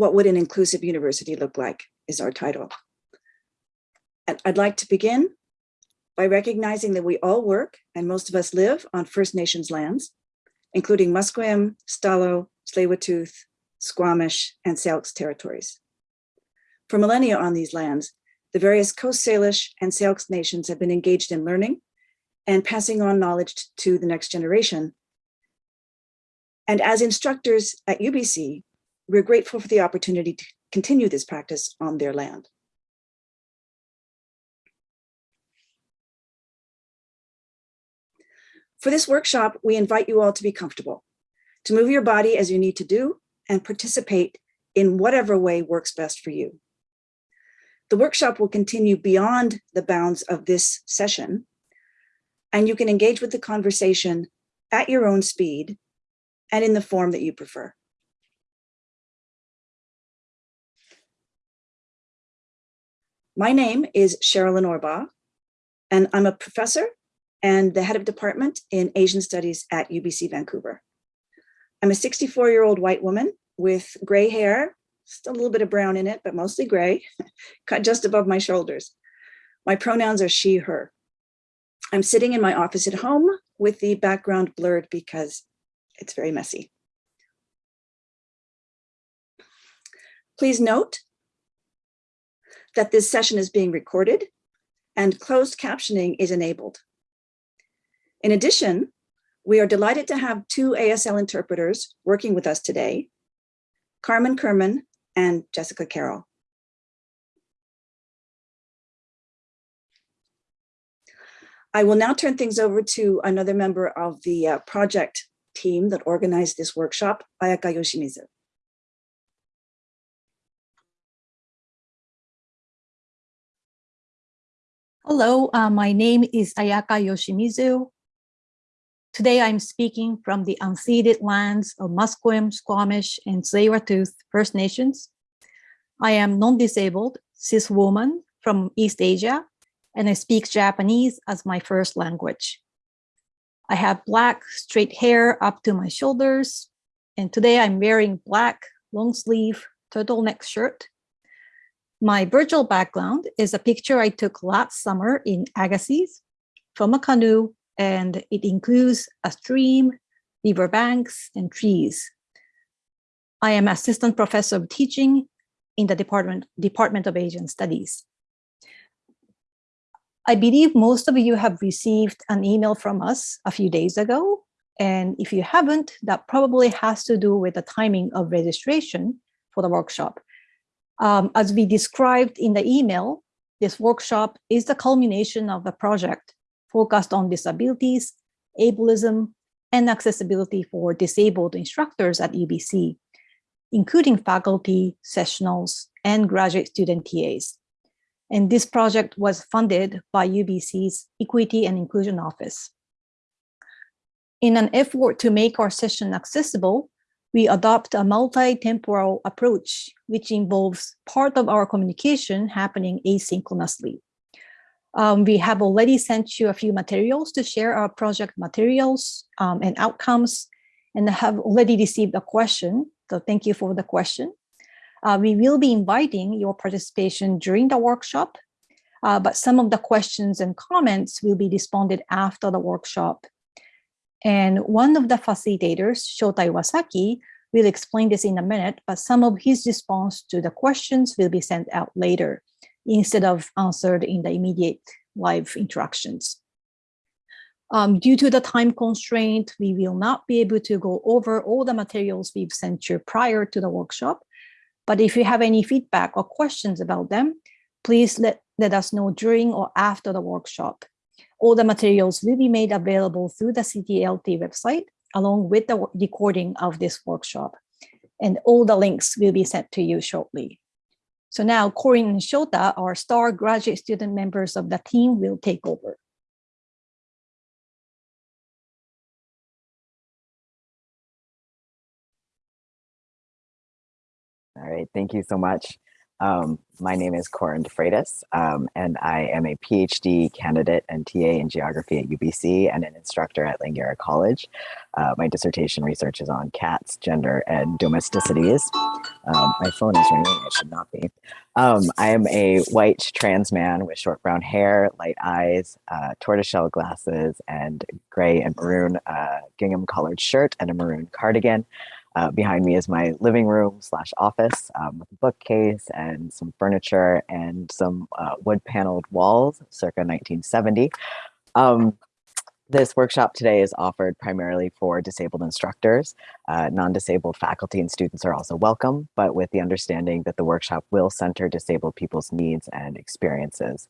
What would an inclusive university look like is our title. And I'd like to begin by recognizing that we all work and most of us live on First Nations lands, including Musqueam, Stalo, Tsleil-Waututh, Squamish, and Syilx territories. For millennia on these lands, the various Coast Salish and Syilx nations have been engaged in learning and passing on knowledge to the next generation. And as instructors at UBC, we're grateful for the opportunity to continue this practice on their land. For this workshop, we invite you all to be comfortable, to move your body as you need to do and participate in whatever way works best for you. The workshop will continue beyond the bounds of this session, and you can engage with the conversation at your own speed and in the form that you prefer. My name is Sharalyn Orbaugh, and I'm a professor and the head of department in Asian studies at UBC Vancouver. I'm a 64 year old white woman with gray hair, just a little bit of brown in it, but mostly gray, cut just above my shoulders. My pronouns are she, her. I'm sitting in my office at home with the background blurred because it's very messy. Please note that this session is being recorded and closed captioning is enabled. In addition, we are delighted to have two ASL interpreters working with us today, Carmen Kerman and Jessica Carroll. I will now turn things over to another member of the uh, project team that organized this workshop, Ayaka Yoshimizu. Hello, uh, my name is Ayaka Yoshimizu. Today I'm speaking from the unceded lands of Musqueam, Squamish, and Tsleil-Waututh First Nations. I am non-disabled, cis woman from East Asia, and I speak Japanese as my first language. I have black straight hair up to my shoulders, and today I'm wearing black long sleeve turtleneck shirt. My virtual background is a picture I took last summer in Agassiz from a canoe and it includes a stream, riverbanks, and trees. I am assistant professor of teaching in the Department, Department of Asian Studies. I believe most of you have received an email from us a few days ago. And if you haven't, that probably has to do with the timing of registration for the workshop. Um, as we described in the email, this workshop is the culmination of a project focused on disabilities, ableism, and accessibility for disabled instructors at UBC, including faculty, sessionals, and graduate student TAs. And this project was funded by UBC's Equity and Inclusion Office. In an effort to make our session accessible, we adopt a multi-temporal approach, which involves part of our communication happening asynchronously. Um, we have already sent you a few materials to share our project materials um, and outcomes and have already received a question. So thank you for the question. Uh, we will be inviting your participation during the workshop, uh, but some of the questions and comments will be responded after the workshop. And one of the facilitators, Shota Iwasaki, will explain this in a minute, but some of his response to the questions will be sent out later instead of answered in the immediate live interactions. Um, due to the time constraint, we will not be able to go over all the materials we've sent you prior to the workshop. But if you have any feedback or questions about them, please let, let us know during or after the workshop. All the materials will be made available through the CTLT website, along with the recording of this workshop. And all the links will be sent to you shortly. So now Corin and Shota, our star graduate student members of the team will take over. All right, thank you so much. Um, my name is Corin DeFreitas, um, and I am a PhD candidate and TA in geography at UBC and an instructor at Langara College. Uh, my dissertation research is on cats, gender, and domesticities. Um, my phone is ringing, it should not be. Um, I am a white trans man with short brown hair, light eyes, uh, tortoiseshell glasses, and gray and maroon uh, gingham colored shirt and a maroon cardigan. Uh, behind me is my living room slash office um, with a bookcase and some furniture and some uh, wood paneled walls circa 1970. Um, this workshop today is offered primarily for disabled instructors. Uh, Non-disabled faculty and students are also welcome, but with the understanding that the workshop will center disabled people's needs and experiences.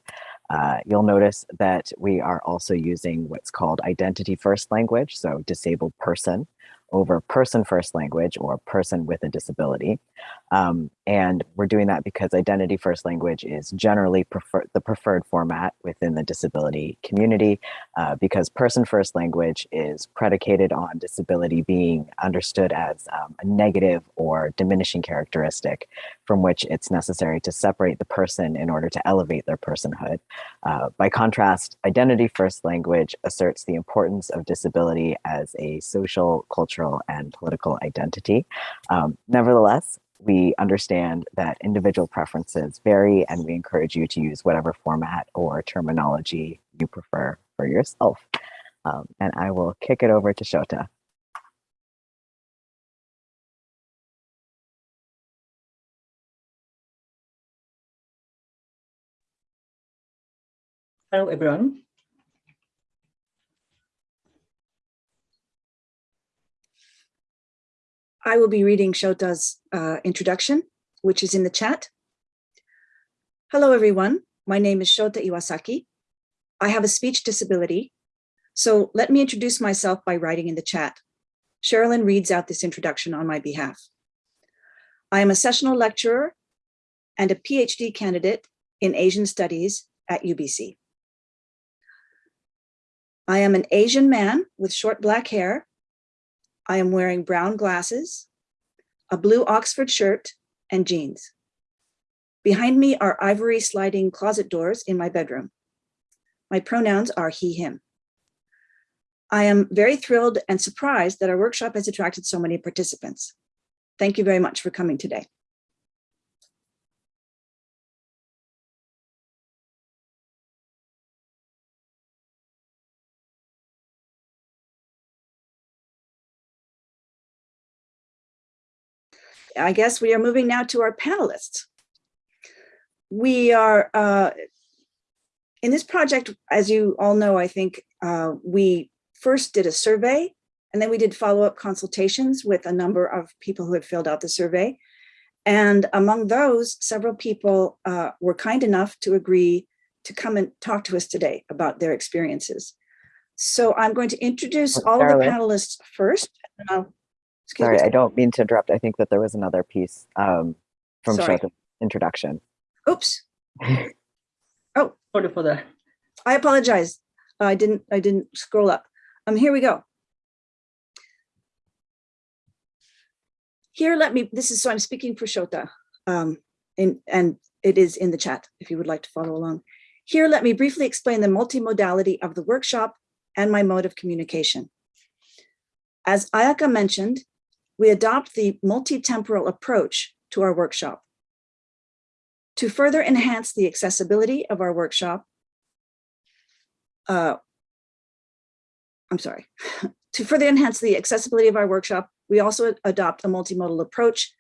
Uh, you'll notice that we are also using what's called identity first language, so disabled person over person first language or person with a disability. Um, and we're doing that because identity first language is generally prefer the preferred format within the disability community uh, because person first language is predicated on disability being understood as um, a negative or diminishing characteristic from which it's necessary to separate the person in order to elevate their personhood. Uh, by contrast, identity first language asserts the importance of disability as a social, cultural, and political identity. Um, nevertheless, we understand that individual preferences vary and we encourage you to use whatever format or terminology you prefer for yourself. Um, and I will kick it over to Shota. Hello, everyone. I will be reading Shota's uh, introduction, which is in the chat. Hello, everyone. My name is Shota Iwasaki. I have a speech disability, so let me introduce myself by writing in the chat. Sharalyn reads out this introduction on my behalf. I am a sessional lecturer and a PhD candidate in Asian Studies at UBC. I am an Asian man with short black hair I am wearing brown glasses, a blue Oxford shirt, and jeans. Behind me are ivory sliding closet doors in my bedroom. My pronouns are he, him. I am very thrilled and surprised that our workshop has attracted so many participants. Thank you very much for coming today. I guess we are moving now to our panelists. We are, uh, in this project, as you all know, I think uh, we first did a survey and then we did follow-up consultations with a number of people who had filled out the survey. And among those, several people uh, were kind enough to agree to come and talk to us today about their experiences. So I'm going to introduce all of the panelists first. and I'll- excuse Sorry, me. I don't mean to interrupt. I think that there was another piece um, from Sorry. Shota's introduction. Oops, Sorry for the I apologize. I didn't, I didn't scroll up. Um, here we go. Here, let me, this is, so I'm speaking for Shota. Um, in, and it is in the chat if you would like to follow along. Here, let me briefly explain the multimodality of the workshop and my mode of communication. As Ayaka mentioned, we adopt the multi-temporal approach to our workshop. To further enhance the accessibility of our workshop, uh, I'm sorry, to further enhance the accessibility of our workshop, we also adopt a multimodal approach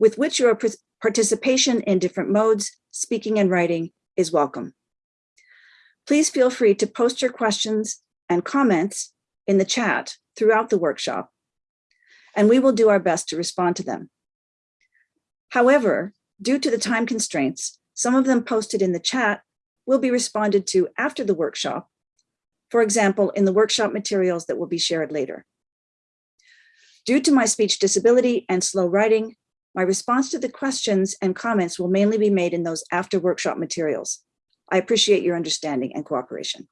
with which your participation in different modes, speaking and writing is welcome. Please feel free to post your questions and comments in the chat throughout the workshop, and we will do our best to respond to them. However, due to the time constraints, some of them posted in the chat will be responded to after the workshop for example, in the workshop materials that will be shared later. Due to my speech disability and slow writing, my response to the questions and comments will mainly be made in those after workshop materials. I appreciate your understanding and cooperation.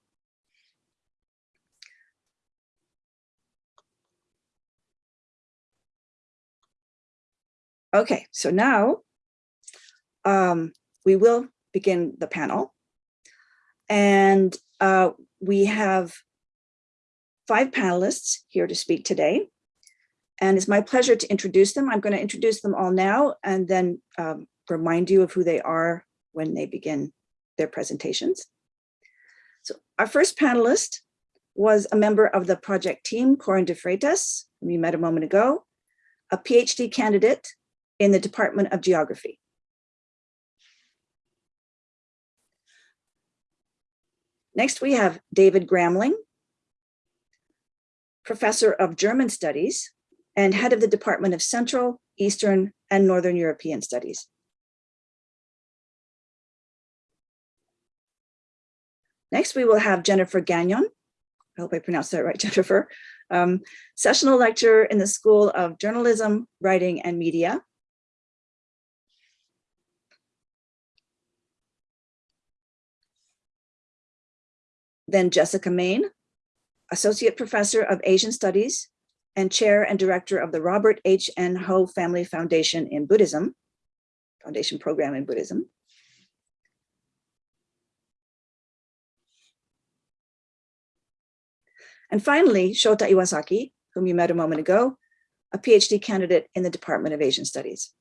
Okay, so now um, we will begin the panel. And uh, we have five panelists here to speak today. And it's my pleasure to introduce them. I'm going to introduce them all now and then um, remind you of who they are when they begin their presentations. So our first panelist was a member of the project team, Corin de Freitas, whom you met a moment ago, a PhD candidate in the Department of Geography. Next, we have David Gramling, professor of German studies and head of the Department of Central, Eastern, and Northern European Studies. Next, we will have Jennifer Gagnon. I hope I pronounced that right, Jennifer. Um, sessional lecturer in the School of Journalism, Writing, and Media. Then Jessica Main, Associate Professor of Asian Studies and Chair and Director of the Robert H. N. Ho Family Foundation in Buddhism, Foundation Program in Buddhism. And finally, Shota Iwasaki, whom you met a moment ago, a PhD candidate in the Department of Asian Studies.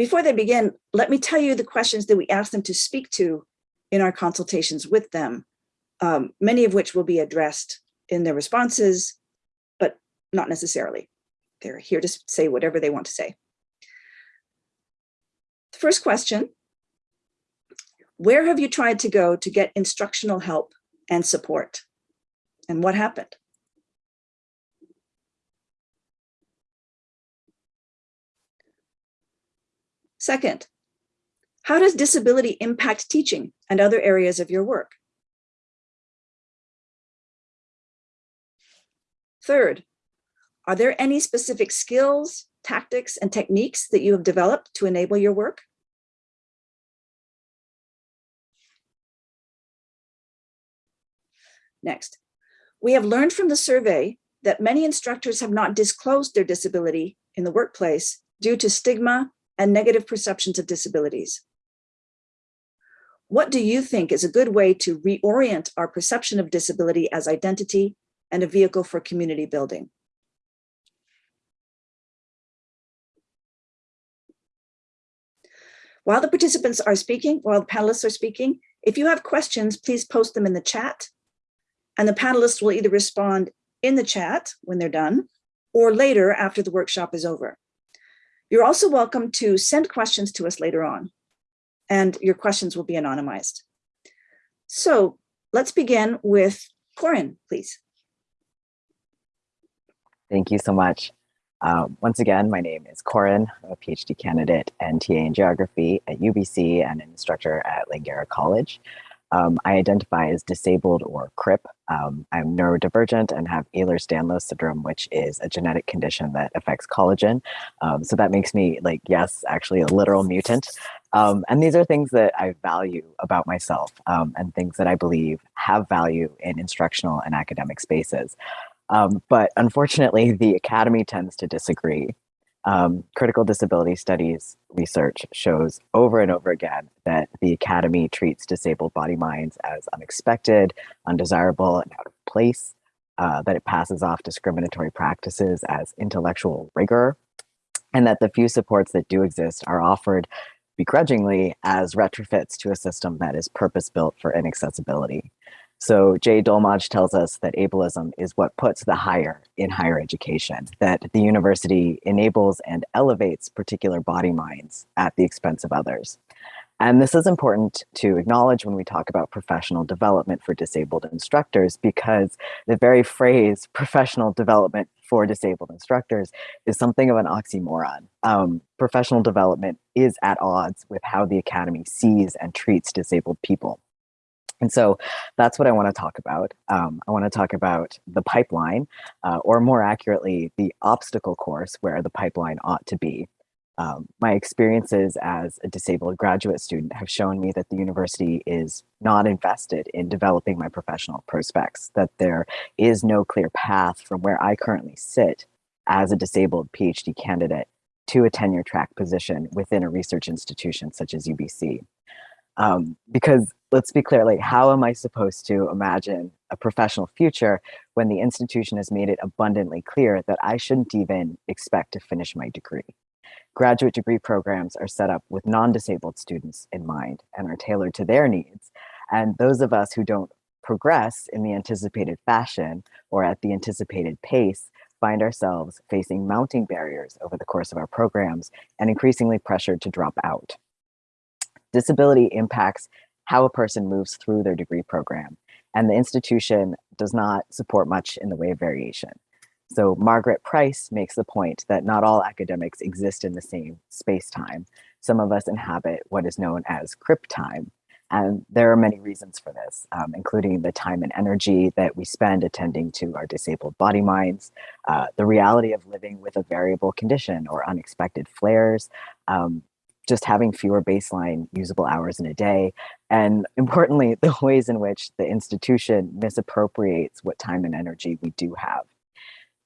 Before they begin, let me tell you the questions that we ask them to speak to in our consultations with them, um, many of which will be addressed in their responses, but not necessarily. They're here to say whatever they want to say. The first question, where have you tried to go to get instructional help and support? And what happened? Second, how does disability impact teaching and other areas of your work? Third, are there any specific skills, tactics, and techniques that you have developed to enable your work? Next, we have learned from the survey that many instructors have not disclosed their disability in the workplace due to stigma and negative perceptions of disabilities. What do you think is a good way to reorient our perception of disability as identity and a vehicle for community building? While the participants are speaking, while the panelists are speaking, if you have questions, please post them in the chat and the panelists will either respond in the chat when they're done or later after the workshop is over. You're also welcome to send questions to us later on and your questions will be anonymized. So let's begin with Corin, please. Thank you so much. Um, once again, my name is Corin, I'm a PhD candidate and TA in geography at UBC and an instructor at Langara College. Um, I identify as disabled or CRIP. Um, I'm neurodivergent and have Ehlers-Danlos syndrome, which is a genetic condition that affects collagen. Um, so that makes me like, yes, actually a literal mutant. Um, and these are things that I value about myself um, and things that I believe have value in instructional and academic spaces. Um, but unfortunately, the academy tends to disagree. Um, critical disability studies research shows over and over again that the academy treats disabled body minds as unexpected, undesirable, and out of place, uh, that it passes off discriminatory practices as intellectual rigor, and that the few supports that do exist are offered begrudgingly as retrofits to a system that is purpose-built for inaccessibility. So Jay Dolmage tells us that ableism is what puts the higher in higher education, that the university enables and elevates particular body minds at the expense of others. And this is important to acknowledge when we talk about professional development for disabled instructors, because the very phrase professional development for disabled instructors is something of an oxymoron. Um, professional development is at odds with how the Academy sees and treats disabled people. And so that's what I want to talk about. Um, I want to talk about the pipeline, uh, or more accurately, the obstacle course where the pipeline ought to be. Um, my experiences as a disabled graduate student have shown me that the university is not invested in developing my professional prospects, that there is no clear path from where I currently sit as a disabled PhD candidate to a tenure track position within a research institution such as UBC. Um, because let's be clear, like how am I supposed to imagine a professional future when the institution has made it abundantly clear that I shouldn't even expect to finish my degree? Graduate degree programs are set up with non-disabled students in mind and are tailored to their needs. And those of us who don't progress in the anticipated fashion or at the anticipated pace find ourselves facing mounting barriers over the course of our programs and increasingly pressured to drop out. Disability impacts how a person moves through their degree program, and the institution does not support much in the way of variation. So Margaret Price makes the point that not all academics exist in the same space-time. Some of us inhabit what is known as crip time, and there are many reasons for this, um, including the time and energy that we spend attending to our disabled body minds, uh, the reality of living with a variable condition or unexpected flares, um, just having fewer baseline usable hours in a day, and importantly, the ways in which the institution misappropriates what time and energy we do have.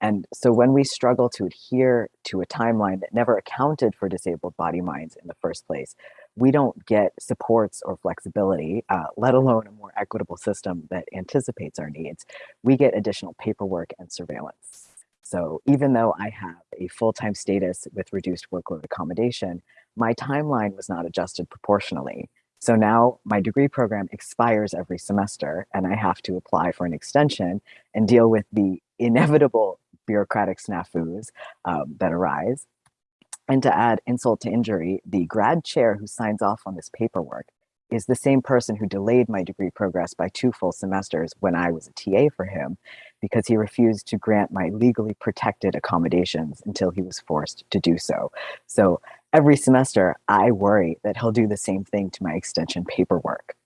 And so when we struggle to adhere to a timeline that never accounted for disabled body minds in the first place, we don't get supports or flexibility, uh, let alone a more equitable system that anticipates our needs. We get additional paperwork and surveillance. So even though I have a full-time status with reduced workload accommodation, my timeline was not adjusted proportionally. So now my degree program expires every semester and I have to apply for an extension and deal with the inevitable bureaucratic snafus um, that arise. And to add insult to injury, the grad chair who signs off on this paperwork is the same person who delayed my degree progress by two full semesters when I was a TA for him because he refused to grant my legally protected accommodations until he was forced to do so. So every semester, I worry that he'll do the same thing to my extension paperwork.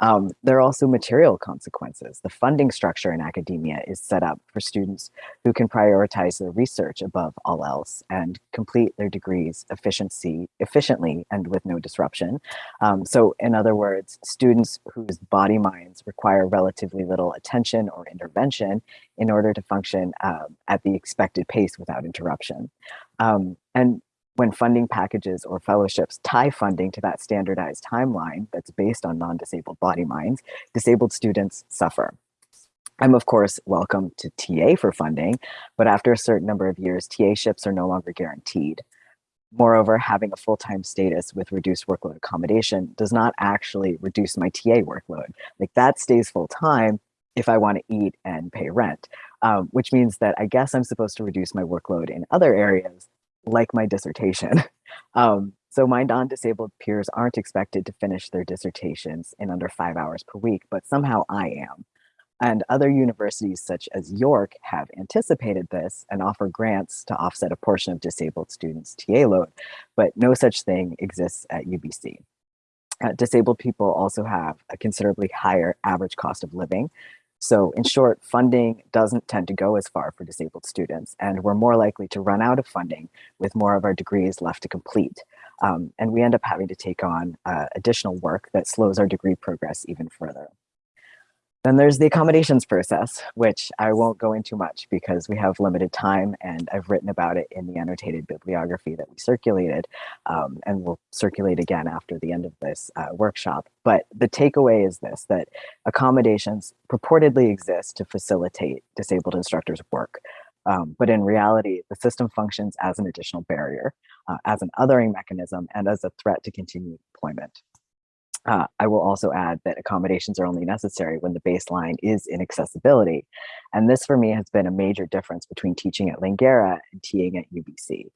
Um, there are also material consequences. The funding structure in academia is set up for students who can prioritize their research above all else and complete their degrees efficiency, efficiently and with no disruption. Um, so in other words, students whose body minds require relatively little attention or intervention in order to function um, at the expected pace without interruption. Um, and when funding packages or fellowships tie funding to that standardized timeline that's based on non-disabled body minds, disabled students suffer. I'm of course welcome to TA for funding, but after a certain number of years, TA ships are no longer guaranteed. Moreover, having a full-time status with reduced workload accommodation does not actually reduce my TA workload. Like that stays full-time if I want to eat and pay rent, um, which means that I guess I'm supposed to reduce my workload in other areas like my dissertation. Um, so my non-disabled peers aren't expected to finish their dissertations in under five hours per week, but somehow I am. And other universities such as York have anticipated this and offer grants to offset a portion of disabled students' TA load, but no such thing exists at UBC. Uh, disabled people also have a considerably higher average cost of living, so in short, funding doesn't tend to go as far for disabled students, and we're more likely to run out of funding with more of our degrees left to complete. Um, and we end up having to take on uh, additional work that slows our degree progress even further. Then there's the accommodations process, which I won't go into much because we have limited time and I've written about it in the annotated bibliography that we circulated um, and will circulate again after the end of this uh, workshop. But the takeaway is this, that accommodations purportedly exist to facilitate disabled instructors' work. Um, but in reality, the system functions as an additional barrier, uh, as an othering mechanism, and as a threat to continued employment. Uh, I will also add that accommodations are only necessary when the baseline is inaccessibility. And this for me has been a major difference between teaching at Langara and TAing at UBC.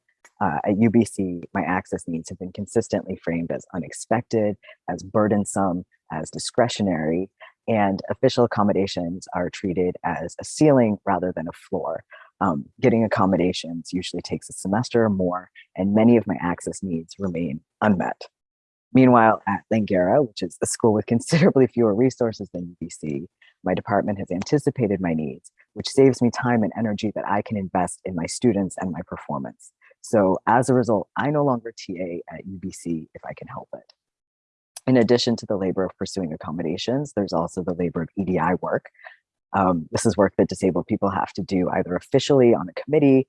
Uh, at UBC, my access needs have been consistently framed as unexpected, as burdensome, as discretionary, and official accommodations are treated as a ceiling rather than a floor. Um, getting accommodations usually takes a semester or more, and many of my access needs remain unmet. Meanwhile, at Langara, which is a school with considerably fewer resources than UBC, my department has anticipated my needs, which saves me time and energy that I can invest in my students and my performance. So as a result, I no longer TA at UBC if I can help it. In addition to the labor of pursuing accommodations, there's also the labor of EDI work. Um, this is work that disabled people have to do either officially on a committee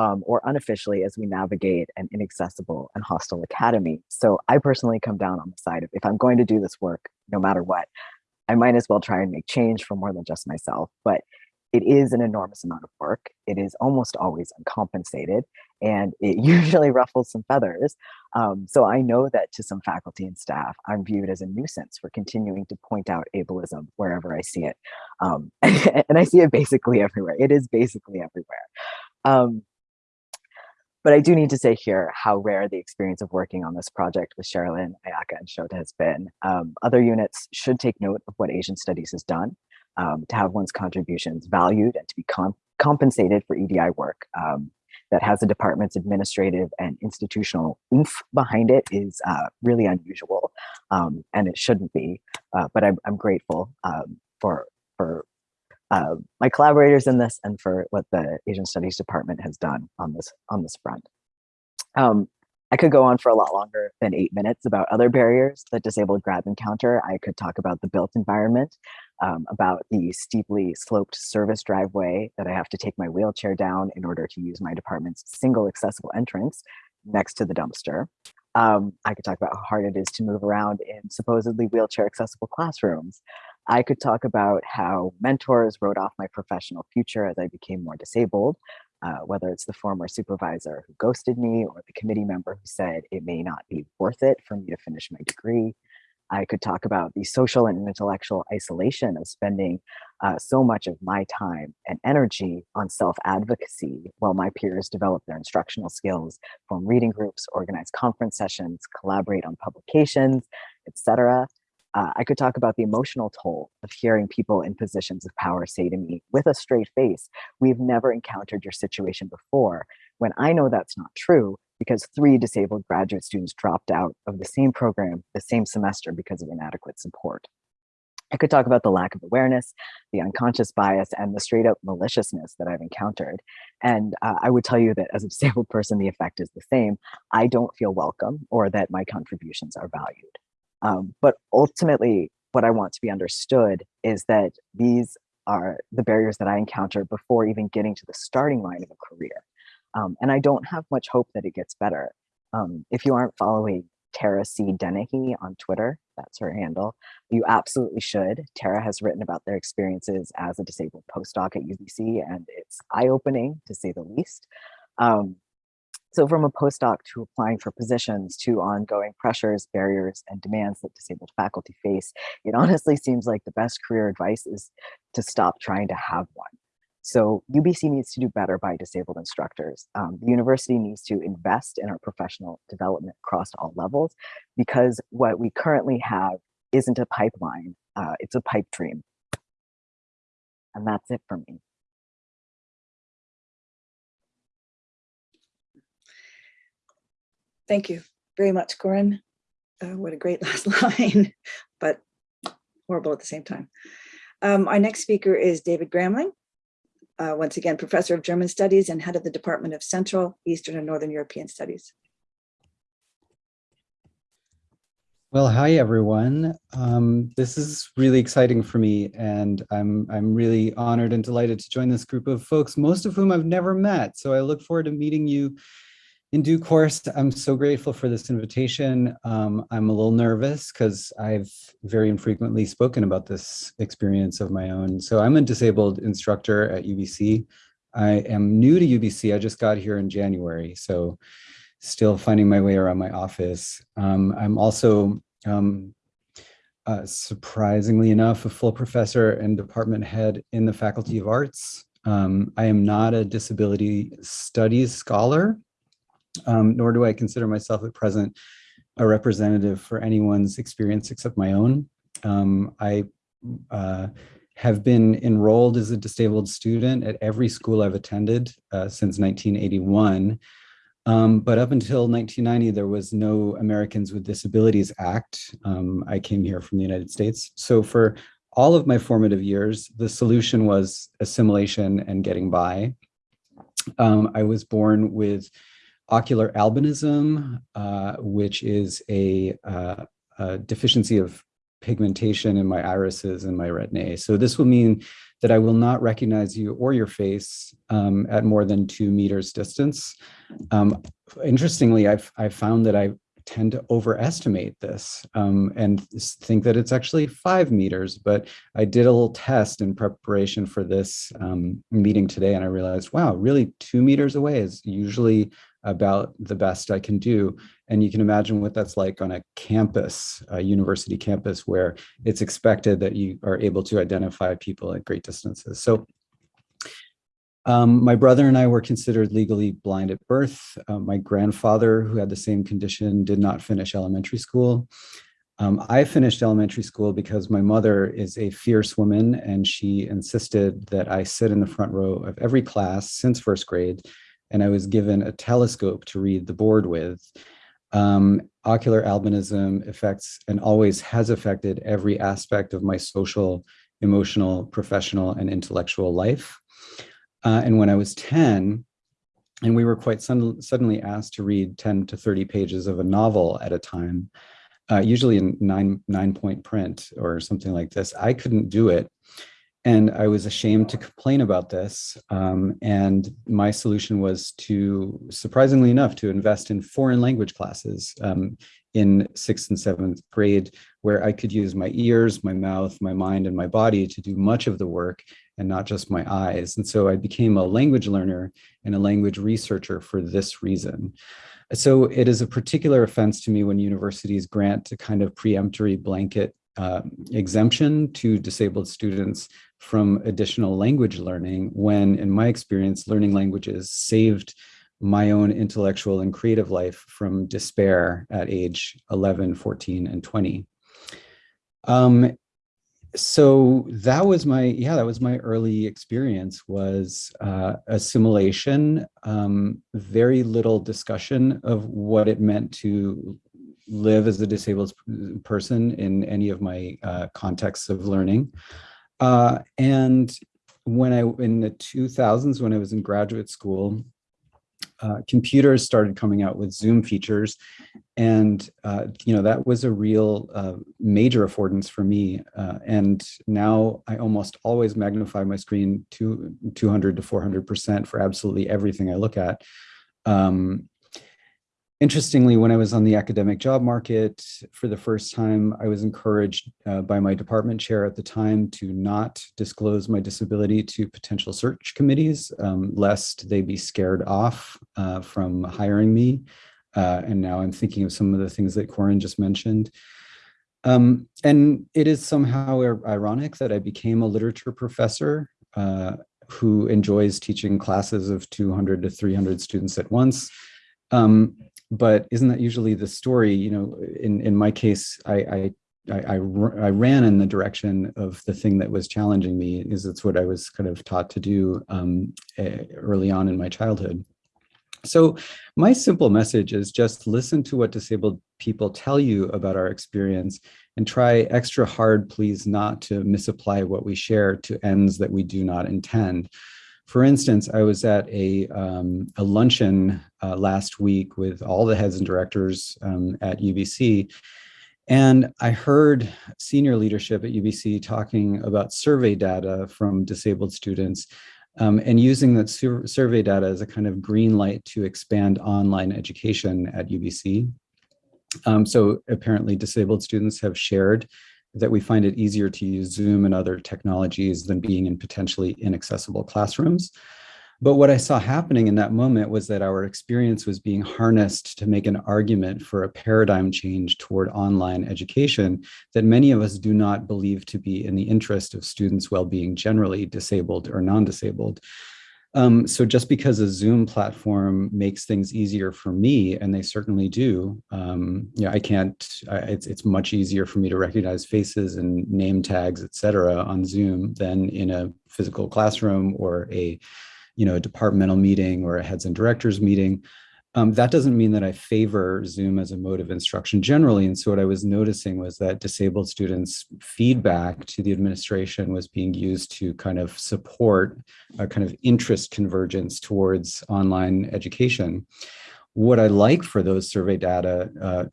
um, or unofficially as we navigate an inaccessible and hostile academy. So I personally come down on the side of if I'm going to do this work, no matter what, I might as well try and make change for more than just myself. But it is an enormous amount of work. It is almost always uncompensated and it usually ruffles some feathers. Um, so I know that to some faculty and staff, I'm viewed as a nuisance for continuing to point out ableism wherever I see it. Um, and I see it basically everywhere. It is basically everywhere. Um, but I do need to say here how rare the experience of working on this project with Sharalyn, Ayaka, and Shota has been. Um, other units should take note of what Asian Studies has done um, to have one's contributions valued and to be com compensated for EDI work um, that has the department's administrative and institutional oomph behind it is uh, really unusual, um, and it shouldn't be. Uh, but I'm, I'm grateful um, for for uh, my collaborators in this and for what the Asian Studies Department has done on this on this front. Um, I could go on for a lot longer than eight minutes about other barriers that disabled grads encounter. I could talk about the built environment, um, about the steeply sloped service driveway that I have to take my wheelchair down in order to use my department's single accessible entrance next to the dumpster. Um, I could talk about how hard it is to move around in supposedly wheelchair accessible classrooms. I could talk about how mentors wrote off my professional future as I became more disabled, uh, whether it's the former supervisor who ghosted me or the committee member who said it may not be worth it for me to finish my degree. I could talk about the social and intellectual isolation of spending uh, so much of my time and energy on self-advocacy while my peers develop their instructional skills, form reading groups, organize conference sessions, collaborate on publications, etc. Uh, I could talk about the emotional toll of hearing people in positions of power say to me with a straight face, we've never encountered your situation before, when I know that's not true because three disabled graduate students dropped out of the same program the same semester because of inadequate support. I could talk about the lack of awareness, the unconscious bias, and the straight up maliciousness that I've encountered. And uh, I would tell you that as a disabled person, the effect is the same. I don't feel welcome or that my contributions are valued. Um, but ultimately, what I want to be understood is that these are the barriers that I encounter before even getting to the starting line of a career. Um, and I don't have much hope that it gets better. Um, if you aren't following Tara C. Dennehy on Twitter, that's her handle, you absolutely should. Tara has written about their experiences as a disabled postdoc at UBC, and it's eye-opening to say the least. Um, so from a postdoc to applying for positions to ongoing pressures, barriers, and demands that disabled faculty face, it honestly seems like the best career advice is to stop trying to have one. So UBC needs to do better by disabled instructors. Um, the university needs to invest in our professional development across all levels because what we currently have isn't a pipeline, uh, it's a pipe dream. And that's it for me. Thank you very much, Corin. Uh, what a great last line, but horrible at the same time. Um, our next speaker is David Gramling. Uh, once again, professor of German studies and head of the Department of Central, Eastern and Northern European Studies. Well, hi everyone. Um, this is really exciting for me, and I'm I'm really honored and delighted to join this group of folks, most of whom I've never met. So I look forward to meeting you in due course. I'm so grateful for this invitation. Um, I'm a little nervous because I've very infrequently spoken about this experience of my own. So I'm a disabled instructor at UBC. I am new to UBC. I just got here in January, so still finding my way around my office. Um, I'm also, um, uh, surprisingly enough, a full professor and department head in the Faculty of Arts. Um, I am not a disability studies scholar, um, nor do I consider myself at present a representative for anyone's experience except my own. Um, I uh, have been enrolled as a disabled student at every school I've attended uh, since 1981. Um, but up until 1990, there was no Americans with Disabilities Act. Um, I came here from the United States. So for all of my formative years, the solution was assimilation and getting by. Um, I was born with ocular albinism, uh, which is a, uh, a, deficiency of pigmentation in my irises and my retinae. So this will mean that I will not recognize you or your face um, at more than two meters distance. Um, interestingly, I've, I've found that I tend to overestimate this um, and think that it's actually five meters, but I did a little test in preparation for this um, meeting today and I realized, wow, really two meters away is usually about the best I can do. And you can imagine what that's like on a campus, a university campus, where it's expected that you are able to identify people at great distances. So um, my brother and I were considered legally blind at birth. Uh, my grandfather, who had the same condition, did not finish elementary school. Um, I finished elementary school because my mother is a fierce woman and she insisted that I sit in the front row of every class since first grade. And I was given a telescope to read the board with. Um, ocular albinism affects and always has affected every aspect of my social, emotional, professional, and intellectual life. Uh, and when I was 10, and we were quite sudden, suddenly asked to read 10 to 30 pages of a novel at a time, uh, usually in nine, nine point print or something like this, I couldn't do it. And I was ashamed to complain about this. Um, and my solution was to, surprisingly enough, to invest in foreign language classes um, in sixth and seventh grade, where I could use my ears, my mouth, my mind, and my body to do much of the work and not just my eyes. And so I became a language learner and a language researcher for this reason. So it is a particular offense to me when universities grant a kind of preemptory blanket uh, exemption to disabled students from additional language learning when, in my experience, learning languages saved my own intellectual and creative life from despair at age 11, 14, and 20. Um, so that was my, yeah, that was my early experience was uh, assimilation, um, very little discussion of what it meant to live as a disabled person in any of my uh, contexts of learning. Uh, and when I, in the 2000s, when I was in graduate school, uh, computers started coming out with Zoom features. And, uh, you know, that was a real uh, major affordance for me. Uh, and now I almost always magnify my screen to 200 to 400% for absolutely everything I look at. Um, Interestingly, when I was on the academic job market for the first time, I was encouraged uh, by my department chair at the time to not disclose my disability to potential search committees, um, lest they be scared off uh, from hiring me. Uh, and now I'm thinking of some of the things that Corin just mentioned. Um, and it is somehow ironic that I became a literature professor uh, who enjoys teaching classes of 200 to 300 students at once. Um, but isn't that usually the story? You know, in, in my case, I, I I, I, ran in the direction of the thing that was challenging me is it's what I was kind of taught to do um, early on in my childhood. So my simple message is just listen to what disabled people tell you about our experience and try extra hard, please, not to misapply what we share to ends that we do not intend. For instance, I was at a, um, a luncheon uh, last week with all the heads and directors um, at UBC, and I heard senior leadership at UBC talking about survey data from disabled students um, and using that sur survey data as a kind of green light to expand online education at UBC. Um, so apparently disabled students have shared that we find it easier to use Zoom and other technologies than being in potentially inaccessible classrooms. But what I saw happening in that moment was that our experience was being harnessed to make an argument for a paradigm change toward online education that many of us do not believe to be in the interest of students' well-being generally, disabled or non-disabled. Um, so just because a Zoom platform makes things easier for me, and they certainly do, um, yeah, I can't, I, it's, it's much easier for me to recognize faces and name tags, et cetera, on Zoom than in a physical classroom or a, you know, a departmental meeting or a heads and directors meeting. Um, that doesn't mean that I favor Zoom as a mode of instruction generally. And so what I was noticing was that disabled students' feedback to the administration was being used to kind of support a kind of interest convergence towards online education. what I like for those survey data uh,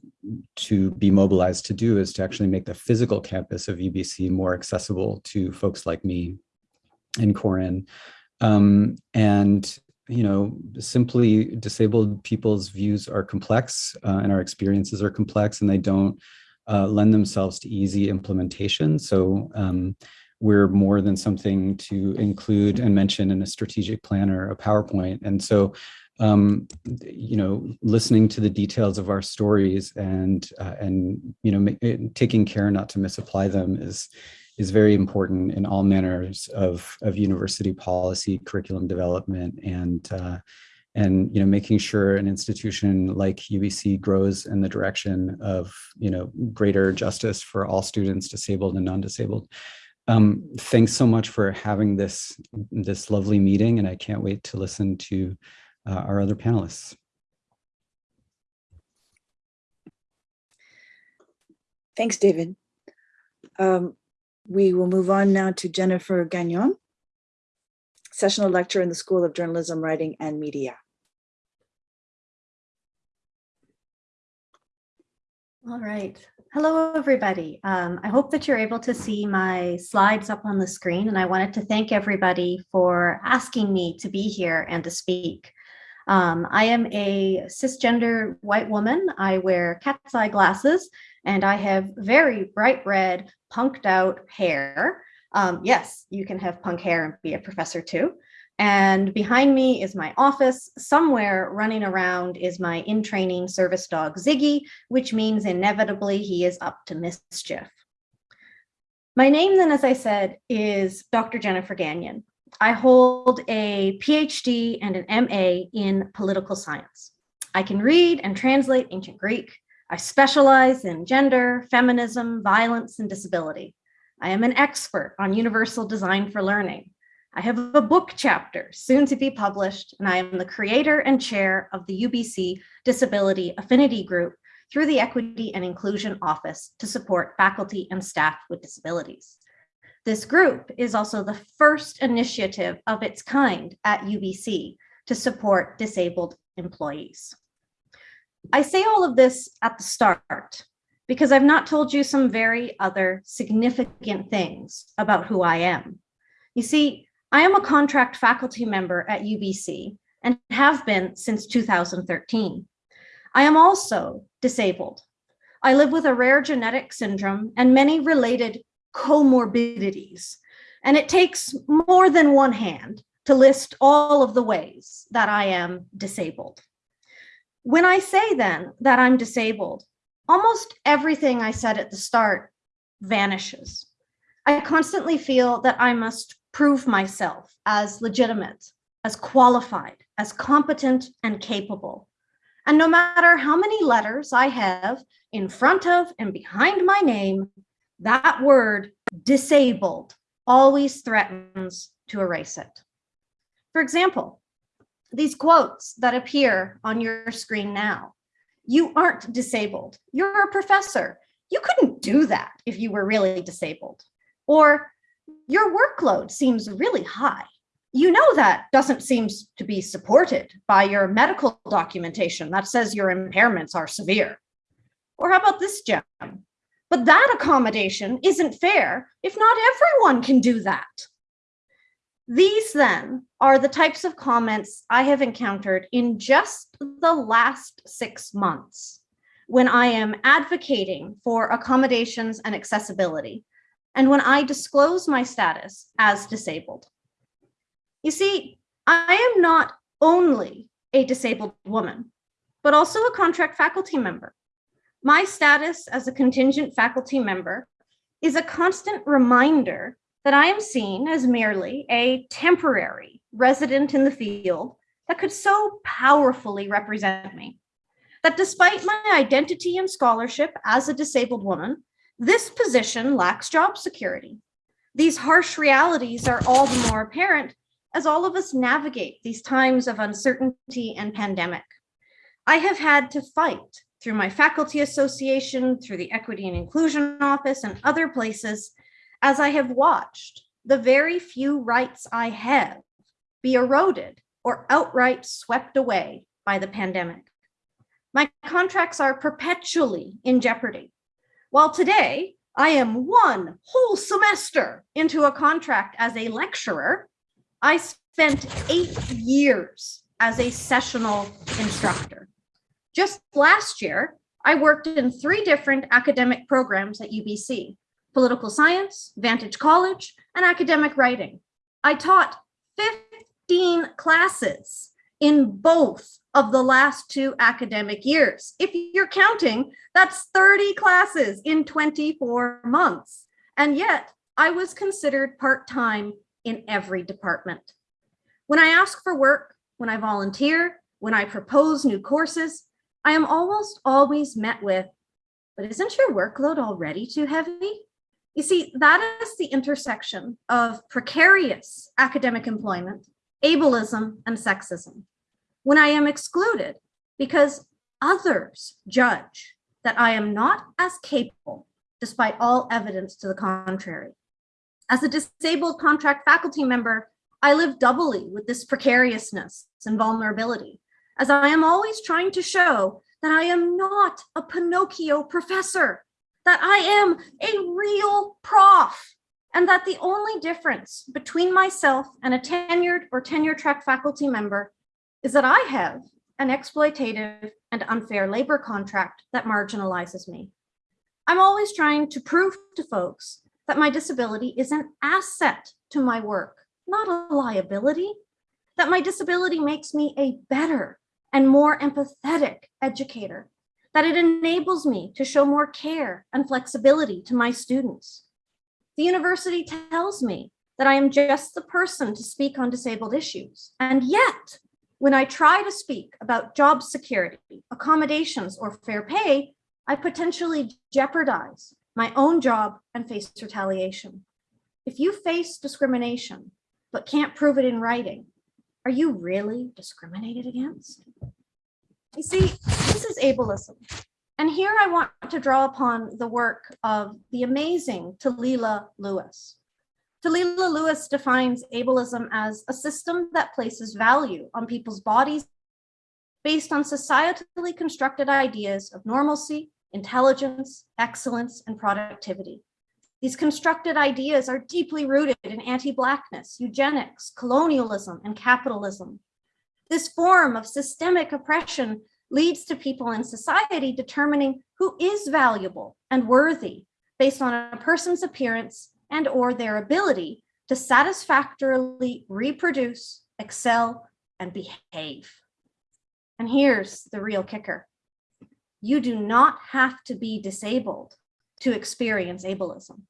to be mobilized to do is to actually make the physical campus of UBC more accessible to folks like me and Corin. Um, and you know, simply disabled people's views are complex uh, and our experiences are complex and they don't uh, lend themselves to easy implementation. So um, we're more than something to include and mention in a strategic plan or a PowerPoint. And so, um, you know, listening to the details of our stories and, uh, and you know, taking care not to misapply them is, is very important in all manners of, of university policy, curriculum development, and uh, and you know making sure an institution like UBC grows in the direction of you know greater justice for all students, disabled and non-disabled. Um, thanks so much for having this this lovely meeting, and I can't wait to listen to uh, our other panelists. Thanks, David. Um, we will move on now to Jennifer Gagnon, sessional lecturer in the School of Journalism, Writing and Media. All right. Hello, everybody. Um, I hope that you're able to see my slides up on the screen, and I wanted to thank everybody for asking me to be here and to speak. Um, I am a cisgender white woman. I wear cat's eye glasses, and I have very bright red, punked out hair. Um, yes, you can have punk hair and be a professor too. And behind me is my office. Somewhere running around is my in training service dog, Ziggy, which means inevitably he is up to mischief. My name then, as I said, is Dr. Jennifer Gagnon. I hold a PhD and an MA in political science. I can read and translate ancient Greek. I specialize in gender, feminism, violence, and disability. I am an expert on universal design for learning. I have a book chapter soon to be published, and I am the creator and chair of the UBC Disability Affinity Group through the Equity and Inclusion Office to support faculty and staff with disabilities. This group is also the first initiative of its kind at UBC to support disabled employees. I say all of this at the start because I've not told you some very other significant things about who I am. You see, I am a contract faculty member at UBC and have been since 2013. I am also disabled. I live with a rare genetic syndrome and many related comorbidities. And it takes more than one hand to list all of the ways that I am disabled. When I say then that I'm disabled, almost everything I said at the start vanishes. I constantly feel that I must prove myself as legitimate, as qualified, as competent and capable. And no matter how many letters I have in front of and behind my name, that word disabled always threatens to erase it. For example, these quotes that appear on your screen now. You aren't disabled. You're a professor. You couldn't do that if you were really disabled. Or your workload seems really high. You know that doesn't seem to be supported by your medical documentation that says your impairments are severe. Or how about this gem? But that accommodation isn't fair if not everyone can do that. These then are the types of comments I have encountered in just the last six months when I am advocating for accommodations and accessibility and when I disclose my status as disabled. You see, I am not only a disabled woman, but also a contract faculty member. My status as a contingent faculty member is a constant reminder that I am seen as merely a temporary resident in the field that could so powerfully represent me. That despite my identity and scholarship as a disabled woman, this position lacks job security. These harsh realities are all the more apparent as all of us navigate these times of uncertainty and pandemic. I have had to fight through my faculty association, through the Equity and Inclusion Office and other places as I have watched the very few rights I have be eroded or outright swept away by the pandemic. My contracts are perpetually in jeopardy. While today I am one whole semester into a contract as a lecturer, I spent eight years as a sessional instructor. Just last year, I worked in three different academic programs at UBC, political science, Vantage College, and academic writing. I taught 15 classes in both of the last two academic years. If you're counting, that's 30 classes in 24 months. And yet I was considered part-time in every department. When I ask for work, when I volunteer, when I propose new courses, I am almost always met with, but isn't your workload already too heavy? You see, that is the intersection of precarious academic employment, ableism, and sexism. When I am excluded because others judge that I am not as capable, despite all evidence to the contrary. As a disabled contract faculty member, I live doubly with this precariousness and vulnerability, as I am always trying to show that I am not a Pinocchio professor, that I am a real prof, and that the only difference between myself and a tenured or tenure track faculty member is that I have an exploitative and unfair labor contract that marginalizes me. I'm always trying to prove to folks that my disability is an asset to my work, not a liability, that my disability makes me a better and more empathetic educator, that it enables me to show more care and flexibility to my students. The university tells me that I am just the person to speak on disabled issues. And yet, when I try to speak about job security, accommodations, or fair pay, I potentially jeopardize my own job and face retaliation. If you face discrimination, but can't prove it in writing, are you really discriminated against? You see, this is ableism. And here I want to draw upon the work of the amazing Talila Lewis. Talila Lewis defines ableism as a system that places value on people's bodies based on societally constructed ideas of normalcy, intelligence, excellence, and productivity. These constructed ideas are deeply rooted in anti-blackness, eugenics, colonialism, and capitalism. This form of systemic oppression leads to people in society determining who is valuable and worthy based on a person's appearance and or their ability to satisfactorily reproduce, excel, and behave. And here's the real kicker. You do not have to be disabled to experience ableism.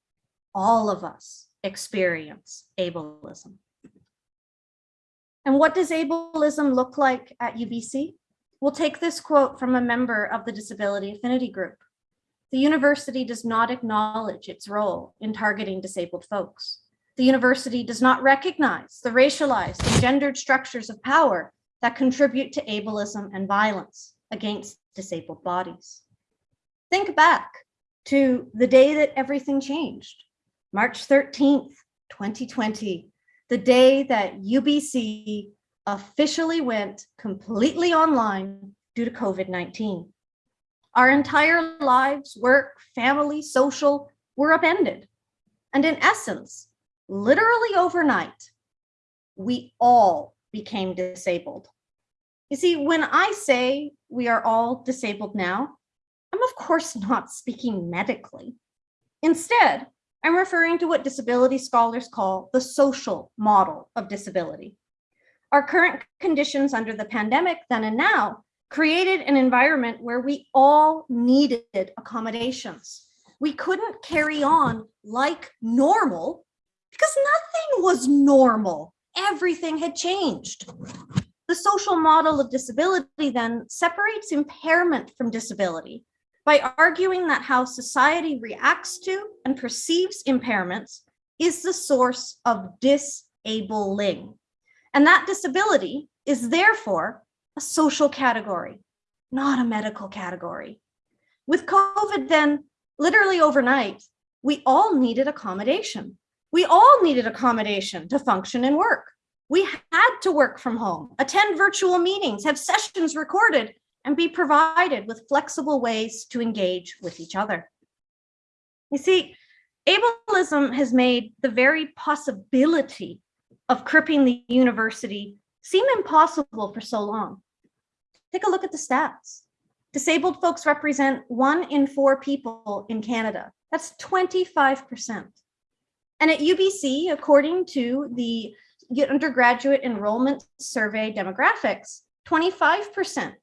All of us experience ableism. And what does ableism look like at UBC? We'll take this quote from a member of the Disability Affinity Group. The university does not acknowledge its role in targeting disabled folks. The university does not recognize the racialized and gendered structures of power that contribute to ableism and violence against disabled bodies. Think back to the day that everything changed, March 13th, 2020, the day that UBC officially went completely online due to COVID-19. Our entire lives, work, family, social were upended. And in essence, literally overnight, we all became disabled. You see, when I say we are all disabled now, I'm of course not speaking medically. Instead, I'm referring to what disability scholars call the social model of disability. Our current conditions under the pandemic then and now created an environment where we all needed accommodations. We couldn't carry on like normal because nothing was normal. Everything had changed. The social model of disability then separates impairment from disability by arguing that how society reacts to and perceives impairments is the source of disabling. And that disability is therefore a social category, not a medical category. With COVID then, literally overnight, we all needed accommodation. We all needed accommodation to function and work. We had to work from home, attend virtual meetings, have sessions recorded, and be provided with flexible ways to engage with each other. You see, ableism has made the very possibility of cripping the university seem impossible for so long. Take a look at the stats. Disabled folks represent one in four people in Canada. That's 25%. And at UBC, according to the undergraduate enrollment survey demographics, 25%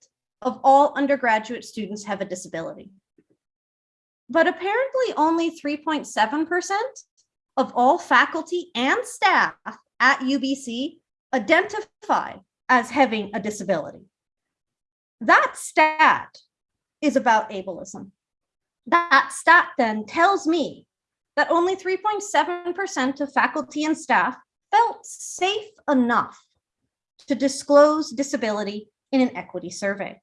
of all undergraduate students have a disability. But apparently only 3.7% of all faculty and staff at UBC identify as having a disability. That stat is about ableism. That stat then tells me that only 3.7% of faculty and staff felt safe enough to disclose disability in an equity survey.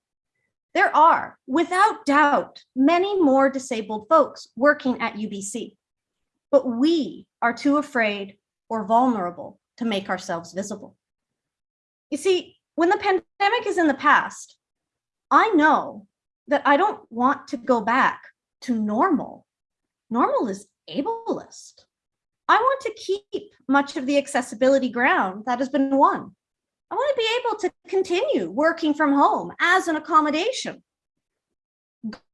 There are, without doubt, many more disabled folks working at UBC, but we are too afraid or vulnerable to make ourselves visible. You see, when the pandemic is in the past, I know that I don't want to go back to normal. Normal is ableist. I want to keep much of the accessibility ground that has been won. I want to be able to continue working from home as an accommodation.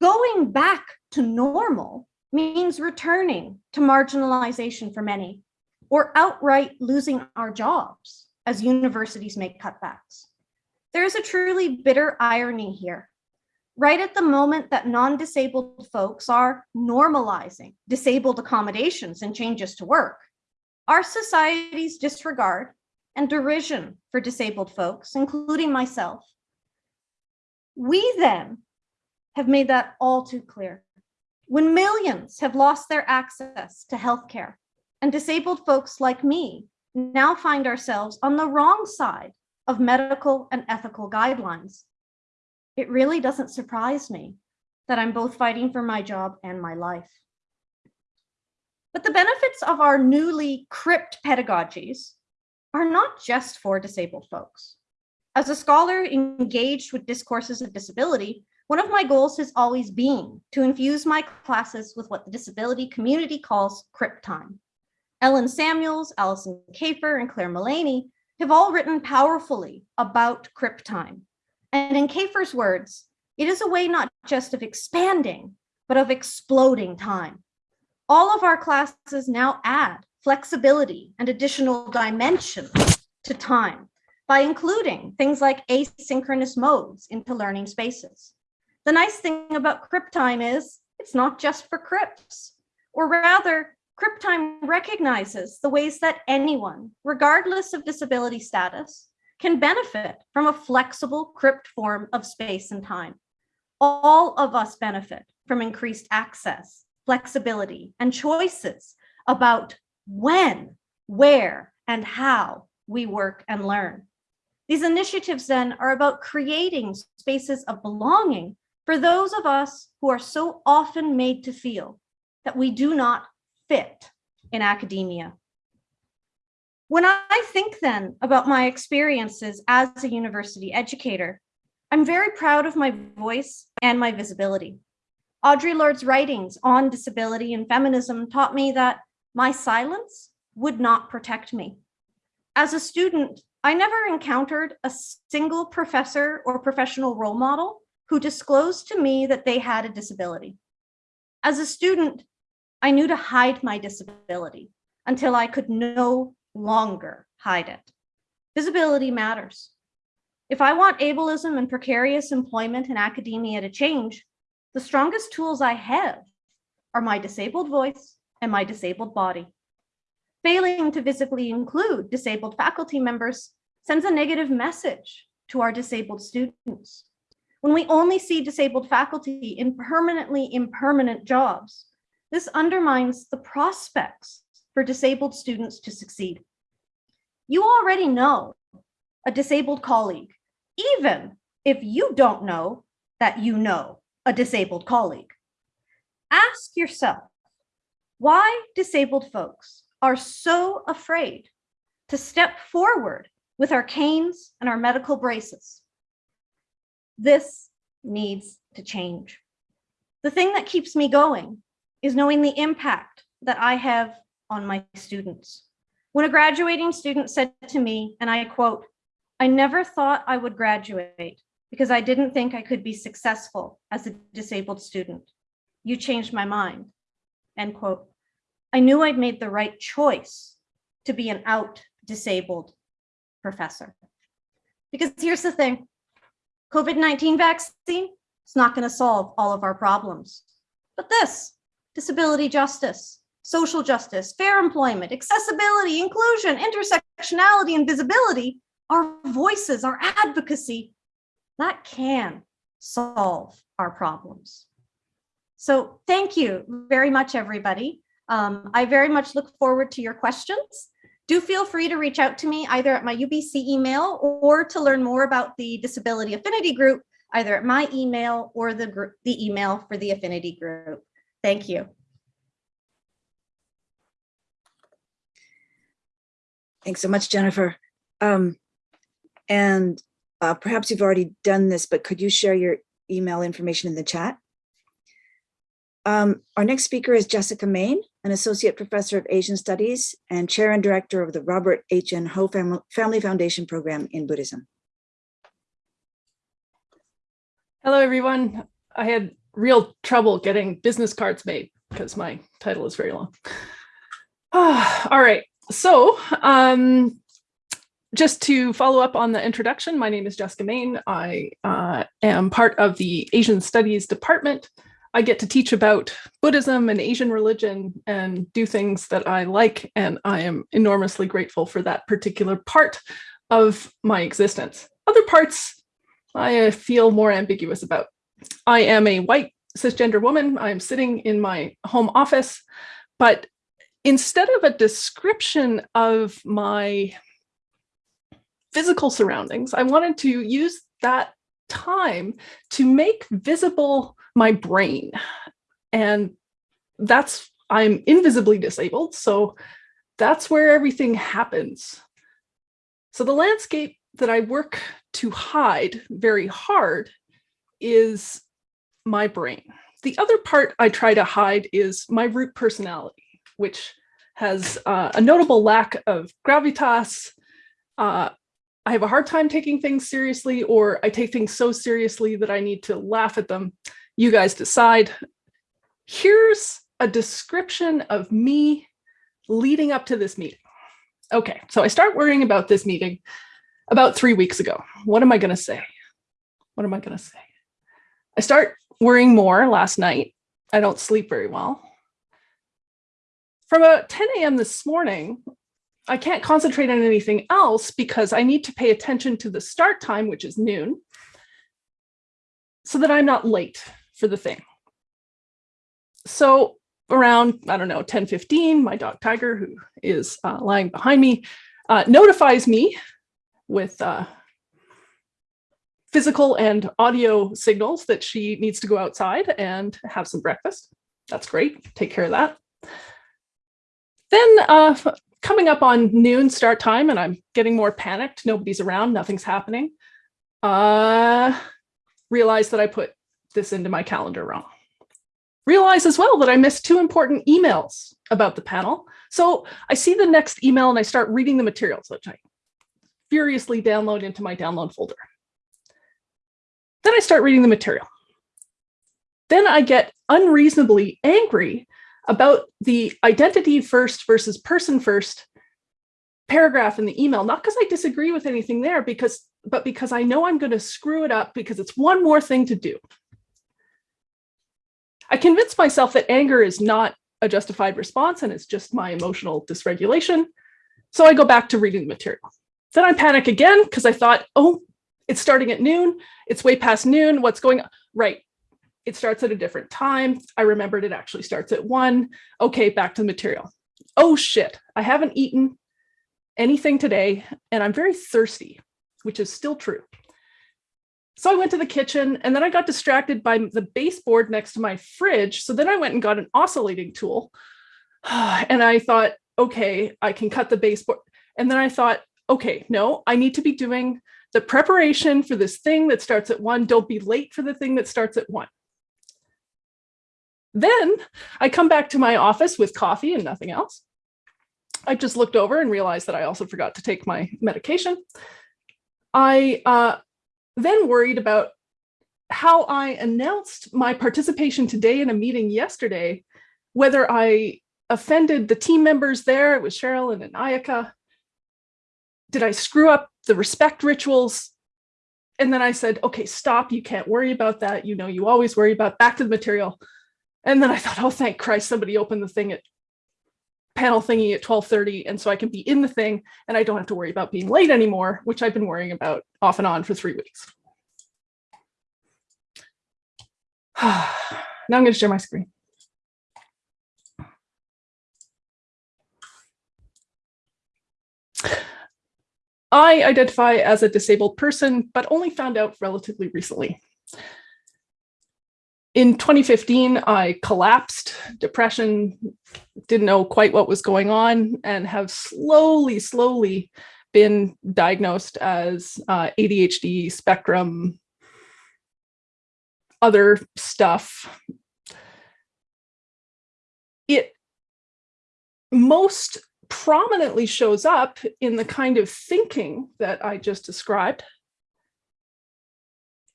Going back to normal means returning to marginalization for many or outright losing our jobs as universities make cutbacks. There is a truly bitter irony here. Right at the moment that non-disabled folks are normalizing disabled accommodations and changes to work, our society's disregard and derision for disabled folks, including myself, we then have made that all too clear. When millions have lost their access to healthcare and disabled folks like me now find ourselves on the wrong side of medical and ethical guidelines, it really doesn't surprise me that I'm both fighting for my job and my life. But the benefits of our newly cripped pedagogies are not just for disabled folks. As a scholar engaged with discourses of disability, one of my goals has always been to infuse my classes with what the disability community calls CRIP time. Ellen Samuels, Alison Kafer, and Clare Mullaney have all written powerfully about CRIP time. And in Kafer's words, it is a way not just of expanding, but of exploding time. All of our classes now add flexibility and additional dimensions to time by including things like asynchronous modes into learning spaces. The nice thing about CRIP time is it's not just for CRIPs, or rather CRIP time recognizes the ways that anyone, regardless of disability status, can benefit from a flexible cripped form of space and time. All of us benefit from increased access, flexibility, and choices about when, where, and how we work and learn. These initiatives then are about creating spaces of belonging for those of us who are so often made to feel that we do not fit in academia. When I think then about my experiences as a university educator, I'm very proud of my voice and my visibility. Audre Lorde's writings on disability and feminism taught me that my silence would not protect me. As a student, I never encountered a single professor or professional role model who disclosed to me that they had a disability. As a student, I knew to hide my disability until I could no longer hide it. Visibility matters. If I want ableism and precarious employment in academia to change, the strongest tools I have are my disabled voice and my disabled body. Failing to visibly include disabled faculty members sends a negative message to our disabled students. When we only see disabled faculty in permanently impermanent jobs, this undermines the prospects for disabled students to succeed. You already know a disabled colleague, even if you don't know that you know a disabled colleague. Ask yourself why disabled folks are so afraid to step forward with our canes and our medical braces. This needs to change. The thing that keeps me going is knowing the impact that I have on my students. When a graduating student said to me, and I quote, I never thought I would graduate because I didn't think I could be successful as a disabled student. You changed my mind, end quote. I knew I'd made the right choice to be an out disabled professor. Because here's the thing, COVID-19 vaccine, it's not gonna solve all of our problems. But this, disability justice, social justice, fair employment, accessibility, inclusion, intersectionality, and visibility, our voices, our advocacy, that can solve our problems. So thank you very much, everybody. Um, I very much look forward to your questions. Do feel free to reach out to me either at my UBC email or to learn more about the Disability Affinity Group, either at my email or the, group, the email for the Affinity Group. Thank you. Thanks so much, Jennifer. Um, and uh, perhaps you've already done this, but could you share your email information in the chat? Um, our next speaker is Jessica Main, an associate professor of Asian studies and chair and director of the Robert H. N. Ho Fam Family Foundation program in Buddhism. Hello, everyone. I had real trouble getting business cards made because my title is very long. all right, so um, just to follow up on the introduction, my name is Jessica Main. I uh, am part of the Asian Studies Department. I get to teach about Buddhism and Asian religion and do things that I like, and I am enormously grateful for that particular part of my existence. Other parts I feel more ambiguous about. I am a white cisgender woman. I'm sitting in my home office, but instead of a description of my physical surroundings, I wanted to use that time to make visible my brain. And that's, I'm invisibly disabled. So that's where everything happens. So the landscape that I work to hide very hard is my brain. The other part I try to hide is my root personality, which has uh, a notable lack of gravitas. Uh, I have a hard time taking things seriously, or I take things so seriously that I need to laugh at them. You guys decide. Here's a description of me leading up to this meeting. Okay, so I start worrying about this meeting about three weeks ago. What am I going to say? What am I going to say? I start worrying more last night. I don't sleep very well. From about 10 a.m. this morning, I can't concentrate on anything else because I need to pay attention to the start time, which is noon, so that I'm not late for the thing. So around, I don't know, 10, 15, my dog Tiger, who is uh, lying behind me, uh, notifies me with uh, physical and audio signals that she needs to go outside and have some breakfast. That's great. Take care of that. Then uh, coming up on noon start time and I'm getting more panicked. Nobody's around. Nothing's happening. Uh, realize that I put this into my calendar wrong. Realize as well that I missed two important emails about the panel. So I see the next email and I start reading the materials, which I furiously download into my download folder. Then I start reading the material. Then I get unreasonably angry about the identity first versus person first paragraph in the email, not because I disagree with anything there, because but because I know I'm going to screw it up because it's one more thing to do. I convinced myself that anger is not a justified response and it's just my emotional dysregulation. So I go back to reading the material. Then I panic again because I thought, oh, it's starting at noon. It's way past noon. What's going on? Right. It starts at a different time. I remembered it actually starts at one. Okay, back to the material. Oh shit, I haven't eaten anything today and I'm very thirsty, which is still true. So I went to the kitchen and then I got distracted by the baseboard next to my fridge. So then I went and got an oscillating tool and I thought, okay, I can cut the baseboard. And then I thought, okay, no, I need to be doing the preparation for this thing that starts at one, don't be late for the thing that starts at one. Then I come back to my office with coffee and nothing else. I just looked over and realized that I also forgot to take my medication. I uh, then worried about how I announced my participation today in a meeting yesterday, whether I offended the team members there, it was Cheryl and Ayaka. Did I screw up the respect rituals? And then I said, okay, stop, you can't worry about that. You know, you always worry about back to the material. And then I thought, oh, thank Christ, somebody opened the thing at panel thingy at 1230. And so I can be in the thing and I don't have to worry about being late anymore, which I've been worrying about off and on for three weeks. now I'm going to share my screen. I identify as a disabled person, but only found out relatively recently. In 2015, I collapsed, depression, didn't know quite what was going on, and have slowly, slowly been diagnosed as uh, ADHD spectrum, other stuff. It most prominently shows up in the kind of thinking that I just described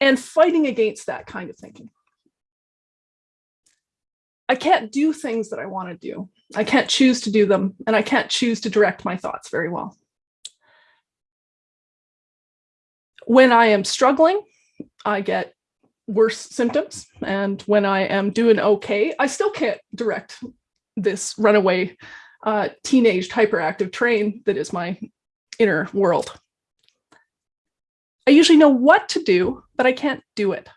and fighting against that kind of thinking. I can't do things that I want to do. I can't choose to do them, and I can't choose to direct my thoughts very well. When I am struggling, I get worse symptoms. And when I am doing okay, I still can't direct this runaway uh, teenaged hyperactive train that is my inner world. I usually know what to do, but I can't do it.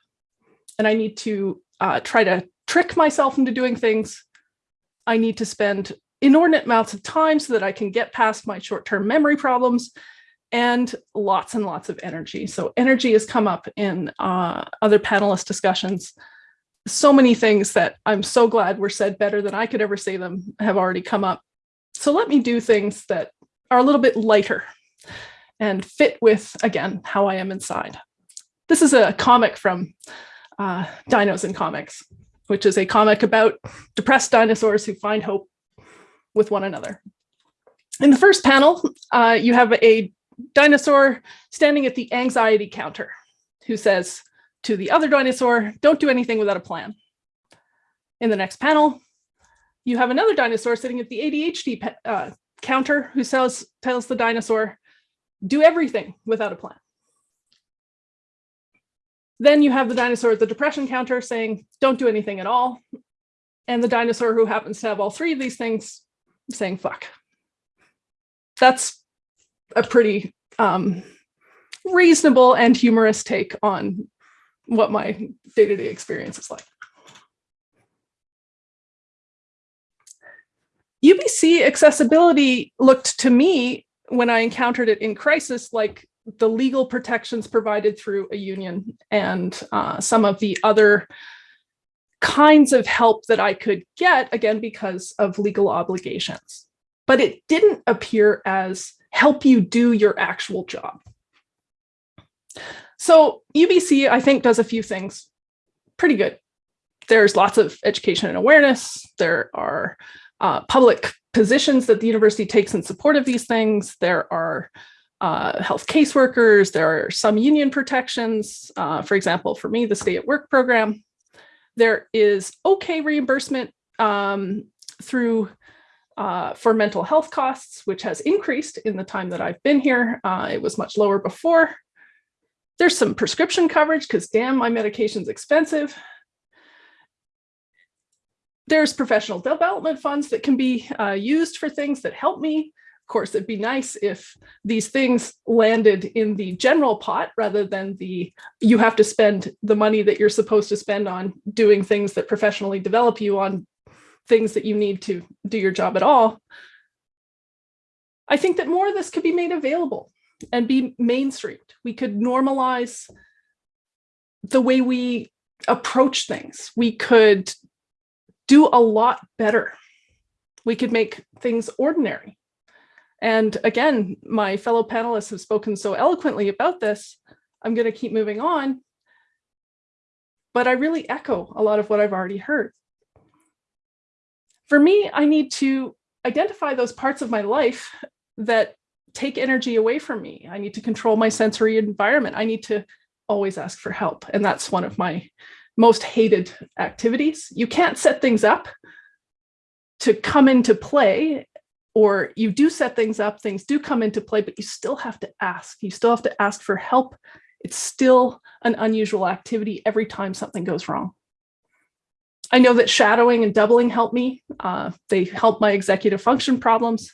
And I need to uh, try to trick myself into doing things. I need to spend inordinate amounts of time so that I can get past my short-term memory problems and lots and lots of energy. So energy has come up in uh, other panelist discussions. So many things that I'm so glad were said better than I could ever say them have already come up. So let me do things that are a little bit lighter and fit with, again, how I am inside. This is a comic from uh, Dinos and Comics, which is a comic about depressed dinosaurs who find hope with one another. In the first panel, uh, you have a dinosaur standing at the anxiety counter who says to the other dinosaur, don't do anything without a plan. In the next panel, you have another dinosaur sitting at the ADHD uh, counter who says, tells the dinosaur, do everything without a plan. Then you have the dinosaur at the depression counter saying, don't do anything at all. And the dinosaur who happens to have all three of these things saying, fuck. That's a pretty um, reasonable and humorous take on what my day-to-day -day experience is like. UBC accessibility looked to me when I encountered it in crisis like the legal protections provided through a union and uh, some of the other kinds of help that I could get, again, because of legal obligations. But it didn't appear as help you do your actual job. So UBC, I think, does a few things pretty good. There's lots of education and awareness. There are uh, public positions that the university takes in support of these things. There are uh, health caseworkers, there are some union protections. Uh, for example, for me, the stay at work program. There is okay reimbursement um, through uh, for mental health costs, which has increased in the time that I've been here. Uh, it was much lower before. There's some prescription coverage because damn, my medication's expensive. There's professional development funds that can be uh, used for things that help me. Of course, it'd be nice if these things landed in the general pot rather than the you have to spend the money that you're supposed to spend on doing things that professionally develop you on things that you need to do your job at all. I think that more of this could be made available and be mainstreamed. We could normalize the way we approach things. We could do a lot better. We could make things ordinary. And again, my fellow panelists have spoken so eloquently about this. I'm going to keep moving on. But I really echo a lot of what I've already heard. For me, I need to identify those parts of my life that take energy away from me. I need to control my sensory environment. I need to always ask for help. And that's one of my most hated activities. You can't set things up to come into play or you do set things up, things do come into play, but you still have to ask. You still have to ask for help. It's still an unusual activity every time something goes wrong. I know that shadowing and doubling help me. Uh, they help my executive function problems.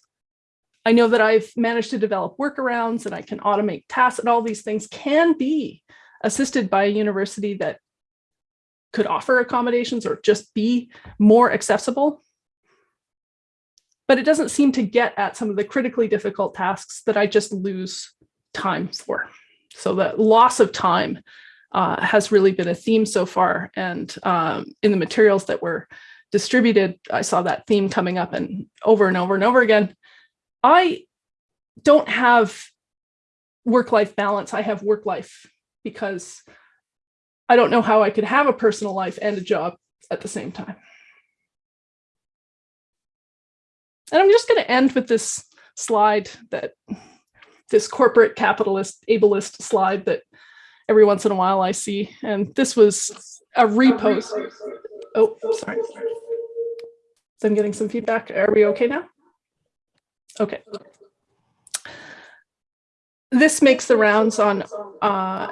I know that I've managed to develop workarounds and I can automate tasks and all these things can be assisted by a university that could offer accommodations or just be more accessible. But it doesn't seem to get at some of the critically difficult tasks that I just lose time for. So the loss of time uh, has really been a theme so far. And um, in the materials that were distributed, I saw that theme coming up and over and over and over again. I don't have work-life balance. I have work life because I don't know how I could have a personal life and a job at the same time. And I'm just going to end with this slide that this corporate capitalist ableist slide that every once in a while I see. And this was a repost. Oh, sorry. I'm getting some feedback. Are we okay now? Okay. This makes the rounds on uh,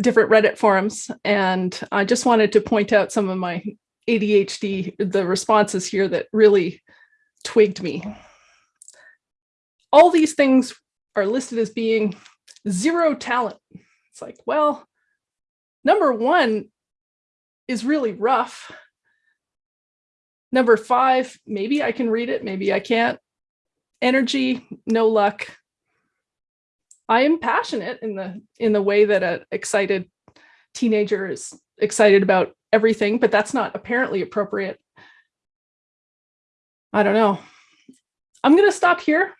different Reddit forums. And I just wanted to point out some of my ADHD, the responses here that really twigged me. All these things are listed as being zero talent. It's like, well, number one is really rough. Number five, maybe I can read it, maybe I can't. Energy, no luck. I am passionate in the in the way that an excited teenager is excited about everything, but that's not apparently appropriate. I don't know. I'm going to stop here,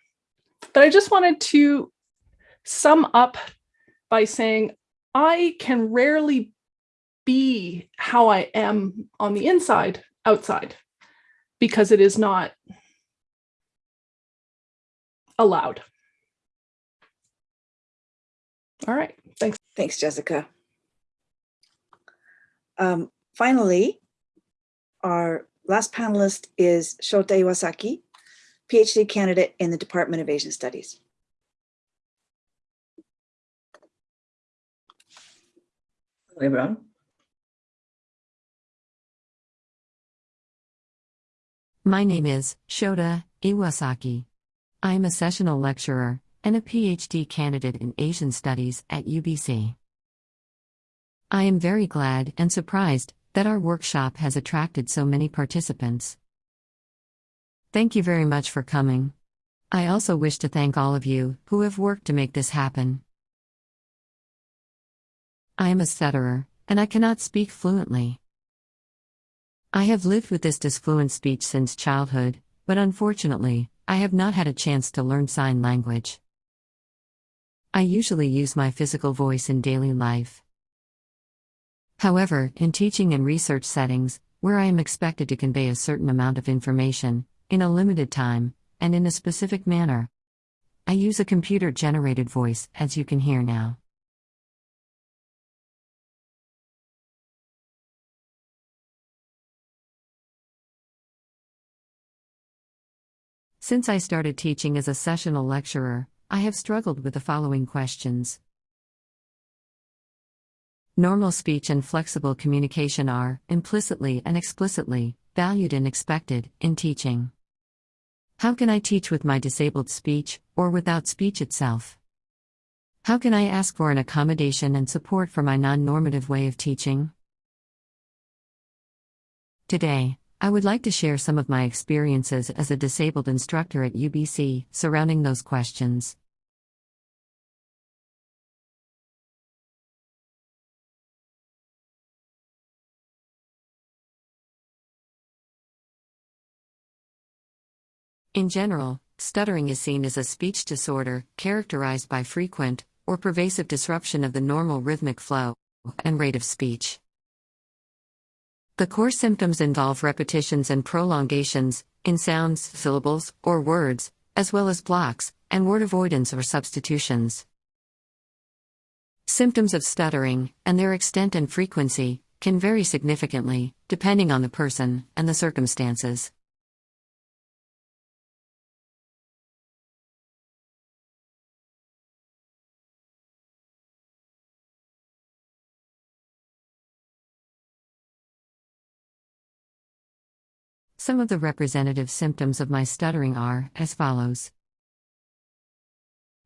but I just wanted to sum up by saying I can rarely be how I am on the inside outside because it is not allowed. All right, thanks. Thanks, Jessica. Um, finally, our last panelist is Shota Iwasaki, PhD candidate in the Department of Asian Studies. Hello, everyone. My name is Shota Iwasaki. I am a sessional lecturer and a PhD candidate in Asian Studies at UBC. I am very glad and surprised that our workshop has attracted so many participants. Thank you very much for coming. I also wish to thank all of you who have worked to make this happen. I am a stutterer, and I cannot speak fluently. I have lived with this disfluent speech since childhood, but unfortunately, I have not had a chance to learn sign language. I usually use my physical voice in daily life. However, in teaching and research settings, where I am expected to convey a certain amount of information, in a limited time, and in a specific manner, I use a computer generated voice, as you can hear now. Since I started teaching as a sessional lecturer, I have struggled with the following questions. Normal speech and flexible communication are, implicitly and explicitly, valued and expected in teaching. How can I teach with my disabled speech, or without speech itself? How can I ask for an accommodation and support for my non normative way of teaching? Today, I would like to share some of my experiences as a disabled instructor at UBC surrounding those questions. In general, stuttering is seen as a speech disorder characterized by frequent or pervasive disruption of the normal rhythmic flow and rate of speech. The core symptoms involve repetitions and prolongations in sounds, syllables, or words, as well as blocks and word avoidance or substitutions. Symptoms of stuttering, and their extent and frequency, can vary significantly, depending on the person and the circumstances. Some of the representative symptoms of my stuttering are as follows.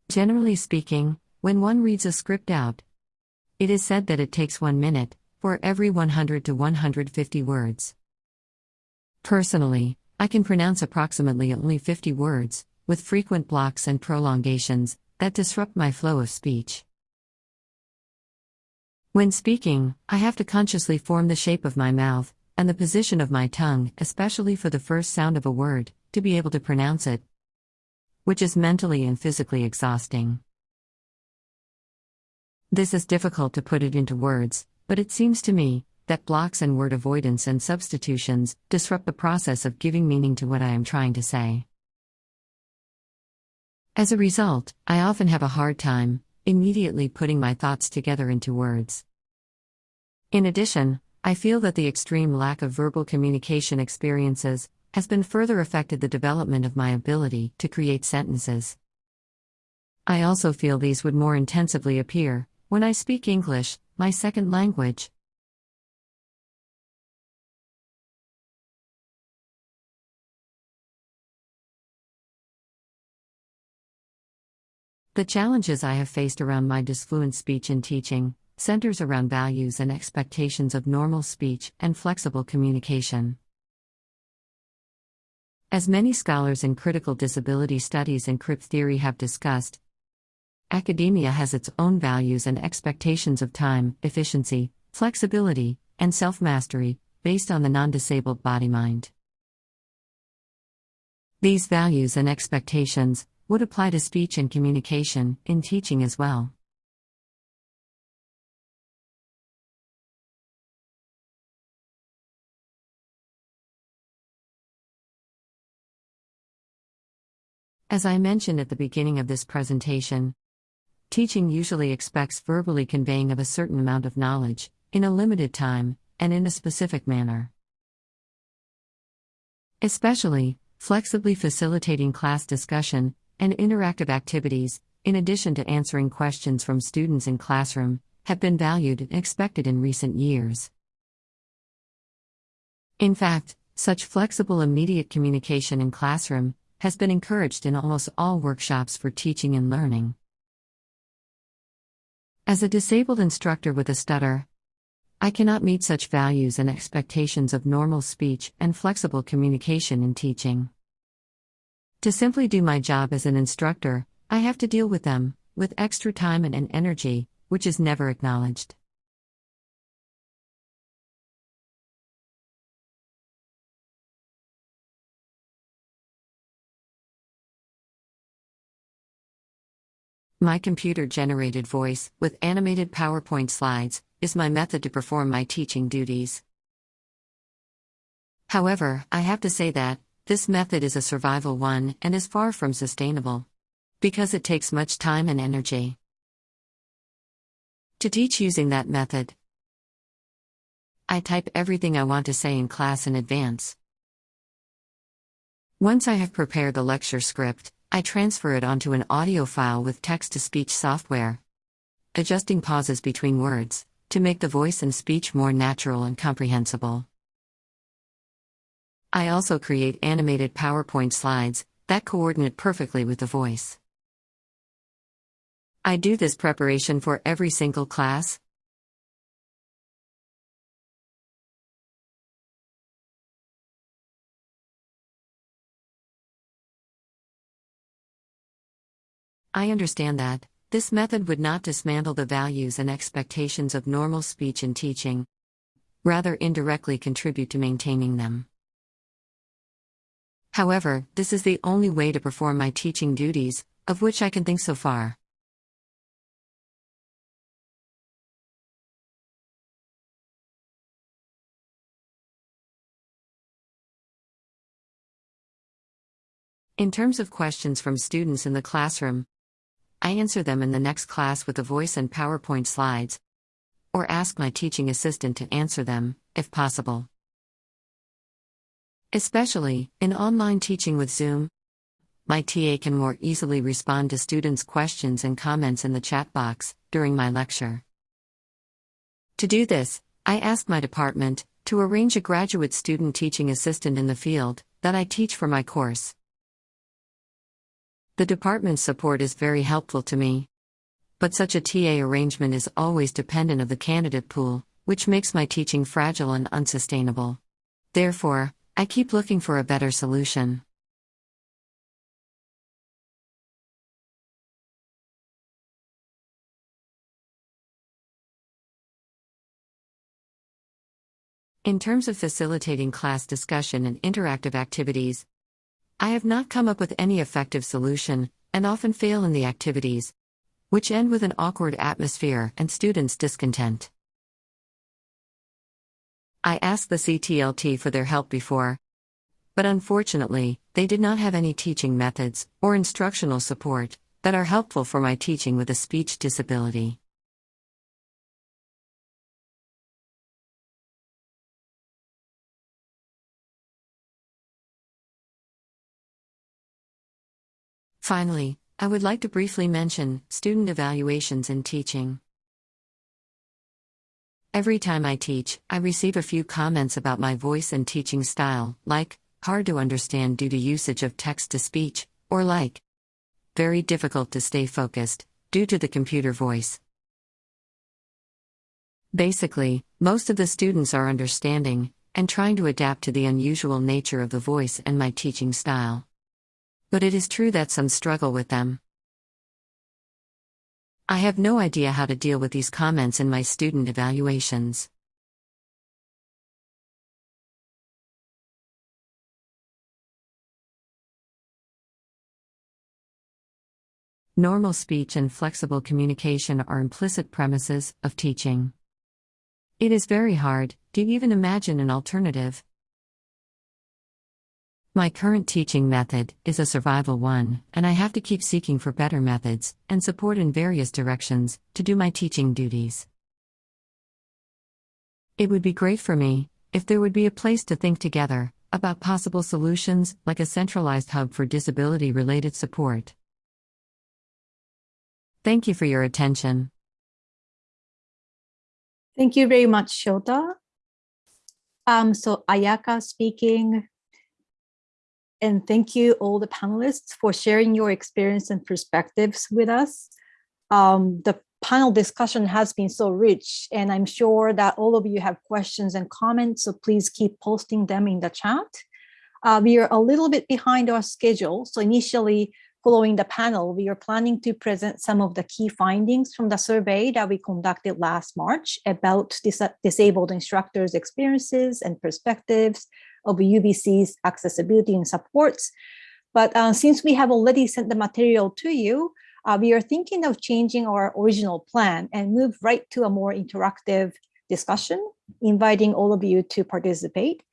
Generally speaking, when one reads a script out, it is said that it takes one minute for every 100 to 150 words. Personally, I can pronounce approximately only 50 words, with frequent blocks and prolongations that disrupt my flow of speech. When speaking, I have to consciously form the shape of my mouth and the position of my tongue, especially for the first sound of a word, to be able to pronounce it, which is mentally and physically exhausting. This is difficult to put it into words, but it seems to me that blocks and word avoidance and substitutions disrupt the process of giving meaning to what I am trying to say. As a result, I often have a hard time immediately putting my thoughts together into words. In addition, I feel that the extreme lack of verbal communication experiences has been further affected the development of my ability to create sentences. I also feel these would more intensively appear when I speak English, my second language. The challenges I have faced around my disfluent speech and teaching centers around values and expectations of normal speech and flexible communication. As many scholars in critical disability studies and CRIP theory have discussed, academia has its own values and expectations of time, efficiency, flexibility, and self mastery based on the non disabled body mind. These values and expectations would apply to speech and communication in teaching as well. As I mentioned at the beginning of this presentation, teaching usually expects verbally conveying of a certain amount of knowledge, in a limited time, and in a specific manner. Especially, flexibly facilitating class discussion and interactive activities, in addition to answering questions from students in classroom, have been valued and expected in recent years. In fact, such flexible immediate communication in classroom has been encouraged in almost all workshops for teaching and learning. As a disabled instructor with a stutter, I cannot meet such values and expectations of normal speech and flexible communication in teaching. To simply do my job as an instructor, I have to deal with them, with extra time and, energy, which is never acknowledged. My computer generated voice, with animated PowerPoint slides, is my method to perform my teaching duties. However, I have to say that, this method is a survival one and is far from sustainable. Because it takes much time and energy. To teach using that method, I type everything I want to say in class in advance. Once I have prepared the lecture script, I transfer it onto an audio file with text to speech software. Adjusting pauses between words to make the voice and speech more natural and comprehensible. I also create animated PowerPoint slides that coordinate perfectly with the voice. I do this preparation for every single class. I understand that, this method would not dismantle the values and expectations of normal speech and teaching, rather, indirectly contribute to maintaining them. However, this is the only way to perform my teaching duties, of which I can think so far. In terms of questions from students in the classroom, I answer them in the next class with a voice and PowerPoint slides, or ask my teaching assistant to answer them, if possible. Especially in online teaching with Zoom, my TA can more easily respond to students' questions and comments in the chat box during my lecture. To do this, I ask my department to arrange a graduate student teaching assistant in the field that I teach for my course. The department's support is very helpful to me. But such a TA arrangement is always dependent of the candidate pool, which makes my teaching fragile and unsustainable. Therefore, I keep looking for a better solution. In terms of facilitating class discussion and interactive activities, I have not come up with any effective solution, and often fail in the activities, which end with an awkward atmosphere and students' discontent. I asked the CTLT for their help before, but unfortunately, they did not have any teaching methods or instructional support that are helpful for my teaching with a speech disability. Finally, I would like to briefly mention student evaluations in teaching. Every time I teach, I receive a few comments about my voice and teaching style, like, hard to understand due to usage of text to speech, or like, very difficult to stay focused, due to the computer voice. Basically, most of the students are understanding and trying to adapt to the unusual nature of the voice and my teaching style. But it is true that some struggle with them. I have no idea how to deal with these comments in my student evaluations. Normal speech and flexible communication are implicit premises of teaching. It is very hard to even imagine an alternative. My current teaching method is a survival one, and I have to keep seeking for better methods and support in various directions to do my teaching duties. It would be great for me if there would be a place to think together about possible solutions like a centralized hub for disability related support. Thank you for your attention. Thank you very much, Shota. Um, so Ayaka speaking. And thank you all the panelists for sharing your experience and perspectives with us. Um, the panel discussion has been so rich and I'm sure that all of you have questions and comments, so please keep posting them in the chat. Uh, we are a little bit behind our schedule. So initially following the panel, we are planning to present some of the key findings from the survey that we conducted last March about dis disabled instructors' experiences and perspectives of UBC's accessibility and supports. But uh, since we have already sent the material to you, uh, we are thinking of changing our original plan and move right to a more interactive discussion, inviting all of you to participate.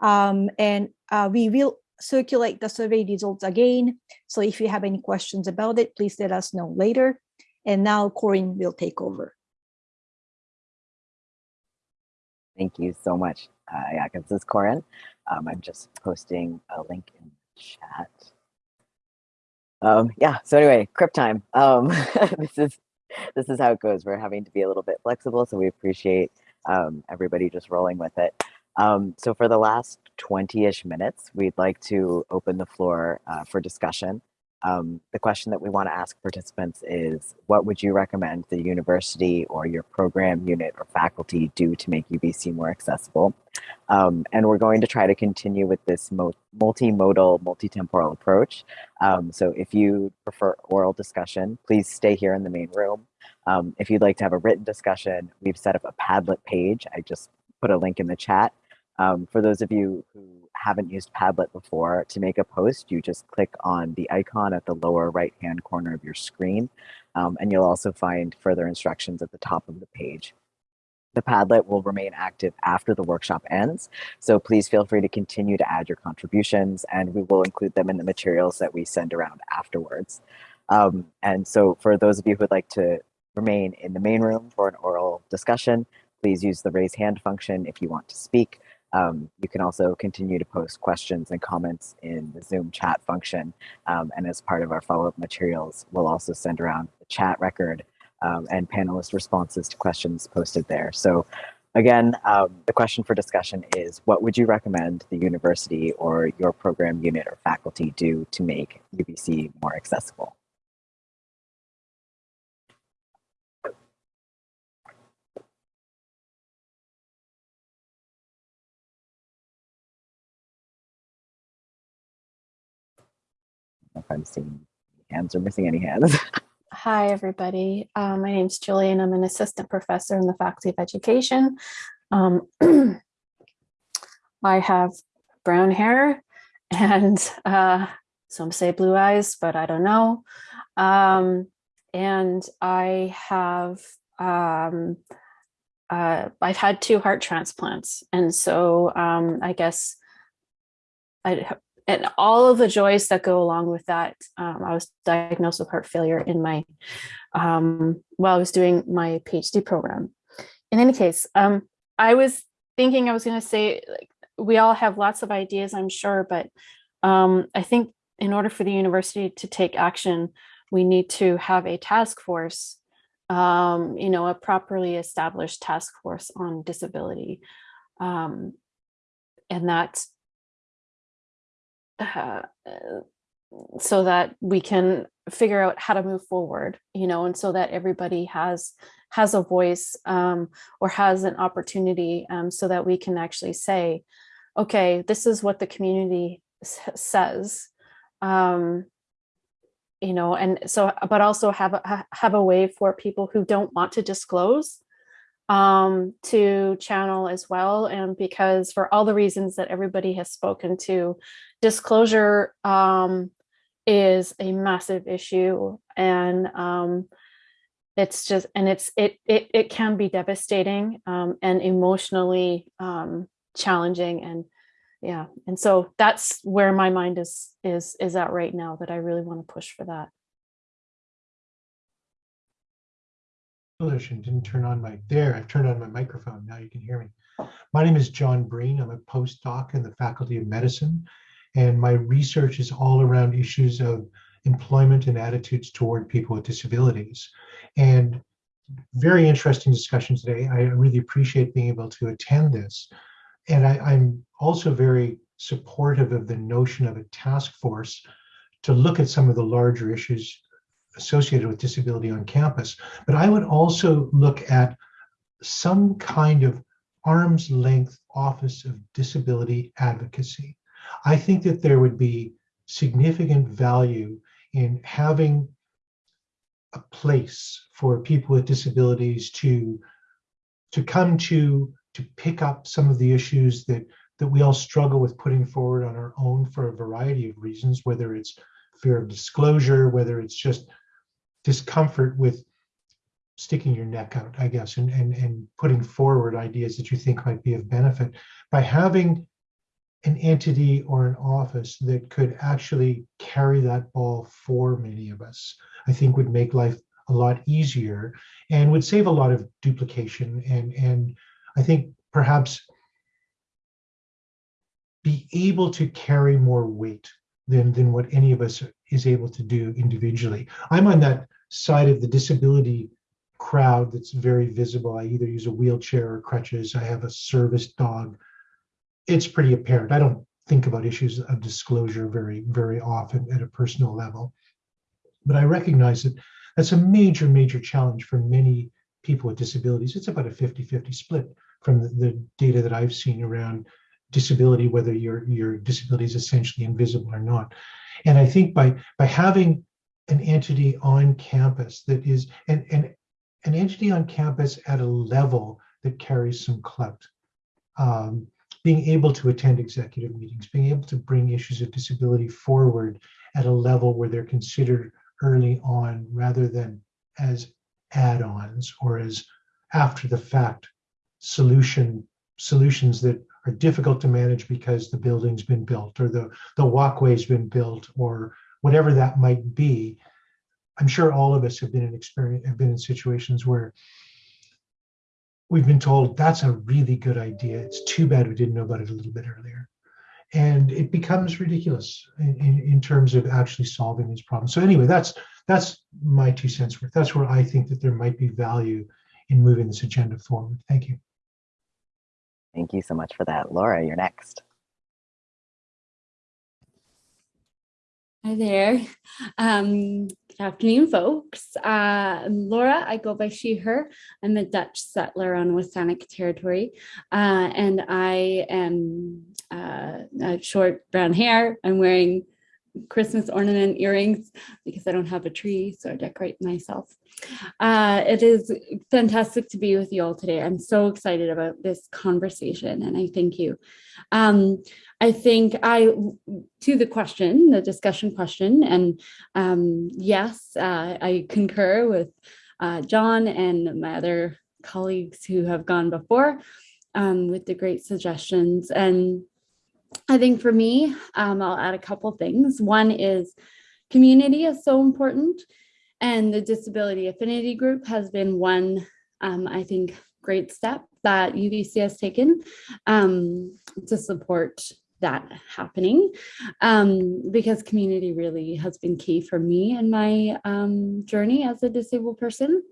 Um, and uh, we will circulate the survey results again. So if you have any questions about it, please let us know later. And now Corin will take over. Thank you so much. Uh, yeah, this is Corin. Um, I'm just posting a link in chat. Um, yeah, so anyway, Crip time. Um, this is this is how it goes. We're having to be a little bit flexible, so we appreciate um, everybody just rolling with it. Um, so for the last 20-ish minutes, we'd like to open the floor uh, for discussion. Um, the question that we want to ask participants is, what would you recommend the university or your program unit or faculty do to make UBC more accessible? Um, and we're going to try to continue with this multimodal, multitemporal approach. Um, so if you prefer oral discussion, please stay here in the main room. Um, if you'd like to have a written discussion, we've set up a Padlet page. I just put a link in the chat. Um, for those of you who haven't used Padlet before, to make a post, you just click on the icon at the lower right-hand corner of your screen, um, and you'll also find further instructions at the top of the page. The Padlet will remain active after the workshop ends, so please feel free to continue to add your contributions, and we will include them in the materials that we send around afterwards. Um, and so for those of you who would like to remain in the main room for an oral discussion, please use the raise hand function if you want to speak. Um, you can also continue to post questions and comments in the Zoom chat function. Um, and as part of our follow-up materials, we'll also send around the chat record um, and panelist responses to questions posted there. So again, um, the question for discussion is, what would you recommend the university or your program unit or faculty do to make UBC more accessible? If I'm seeing hands or missing any hands. Hi, everybody. Uh, my name is Julie, and I'm an assistant professor in the Faculty of Education. Um, I have brown hair and uh, some say blue eyes, but I don't know. Um, and I have, um, uh, I've had two heart transplants. And so um, I guess I and all of the joys that go along with that. Um, I was diagnosed with heart failure in my, um, while I was doing my PhD program. In any case, um, I was thinking I was going to say, like, we all have lots of ideas, I'm sure, but um, I think in order for the university to take action, we need to have a task force, um, you know, a properly established task force on disability. Um, and that uh, so that we can figure out how to move forward, you know, and so that everybody has has a voice um, or has an opportunity um, so that we can actually say, okay, this is what the community says, um, you know, and so, but also have a, have a way for people who don't want to disclose um, to channel as well. And because for all the reasons that everybody has spoken to, disclosure um, is a massive issue and um, it's just and it's it it, it can be devastating um, and emotionally um, challenging and yeah and so that's where my mind is is is at right now that I really want to push for that. And didn't turn on my there I've turned on my microphone now you can hear me. My name is John Breen I'm a postdoc in the Faculty of Medicine and my research is all around issues of employment and attitudes toward people with disabilities. And very interesting discussion today. I really appreciate being able to attend this. And I, am also very supportive of the notion of a task force to look at some of the larger issues associated with disability on campus. But I would also look at some kind of arm's length office of disability advocacy. I think that there would be significant value in having a place for people with disabilities to to come to to pick up some of the issues that that we all struggle with putting forward on our own for a variety of reasons whether it's fear of disclosure whether it's just discomfort with sticking your neck out i guess and and, and putting forward ideas that you think might be of benefit by having an entity or an office that could actually carry that ball for many of us, I think would make life a lot easier and would save a lot of duplication and, and I think perhaps be able to carry more weight than, than what any of us is able to do individually. I'm on that side of the disability crowd that's very visible. I either use a wheelchair or crutches. I have a service dog it's pretty apparent. I don't think about issues of disclosure very, very often at a personal level. But I recognize that that's a major, major challenge for many people with disabilities. It's about a 50-50 split from the, the, data that I've seen around disability, whether your, your disability is essentially invisible or not. And I think by, by having an entity on campus that is, and, and an entity on campus at a level that carries some clout, um, being able to attend executive meetings, being able to bring issues of disability forward at a level where they're considered early on rather than as add-ons or as after the fact solution solutions that are difficult to manage because the building's been built or the, the walkway's been built or whatever that might be. I'm sure all of us have been in experience have been in situations where we've been told that's a really good idea. It's too bad we didn't know about it a little bit earlier. And it becomes ridiculous in, in, in terms of actually solving these problems. So anyway, that's that's my two cents worth. That's where I think that there might be value in moving this agenda forward. Thank you. Thank you so much for that. Laura, you're next. Hi there. Um, good afternoon, folks. Uh, Laura. I go by she, her. I'm a Dutch settler on W̱SÁNEĆ territory. Uh, and I am uh, short brown hair. I'm wearing Christmas ornament earrings because I don't have a tree, so I decorate myself. Uh, it is fantastic to be with you all today. I'm so excited about this conversation and I thank you. Um, I think I, to the question, the discussion question, and um, yes, uh, I concur with uh, John and my other colleagues who have gone before um, with the great suggestions. And I think for me, um, I'll add a couple things. One is community is so important. And the Disability Affinity Group has been one, um, I think, great step that UBC has taken um, to support that happening um, because community really has been key for me in my um, journey as a disabled person.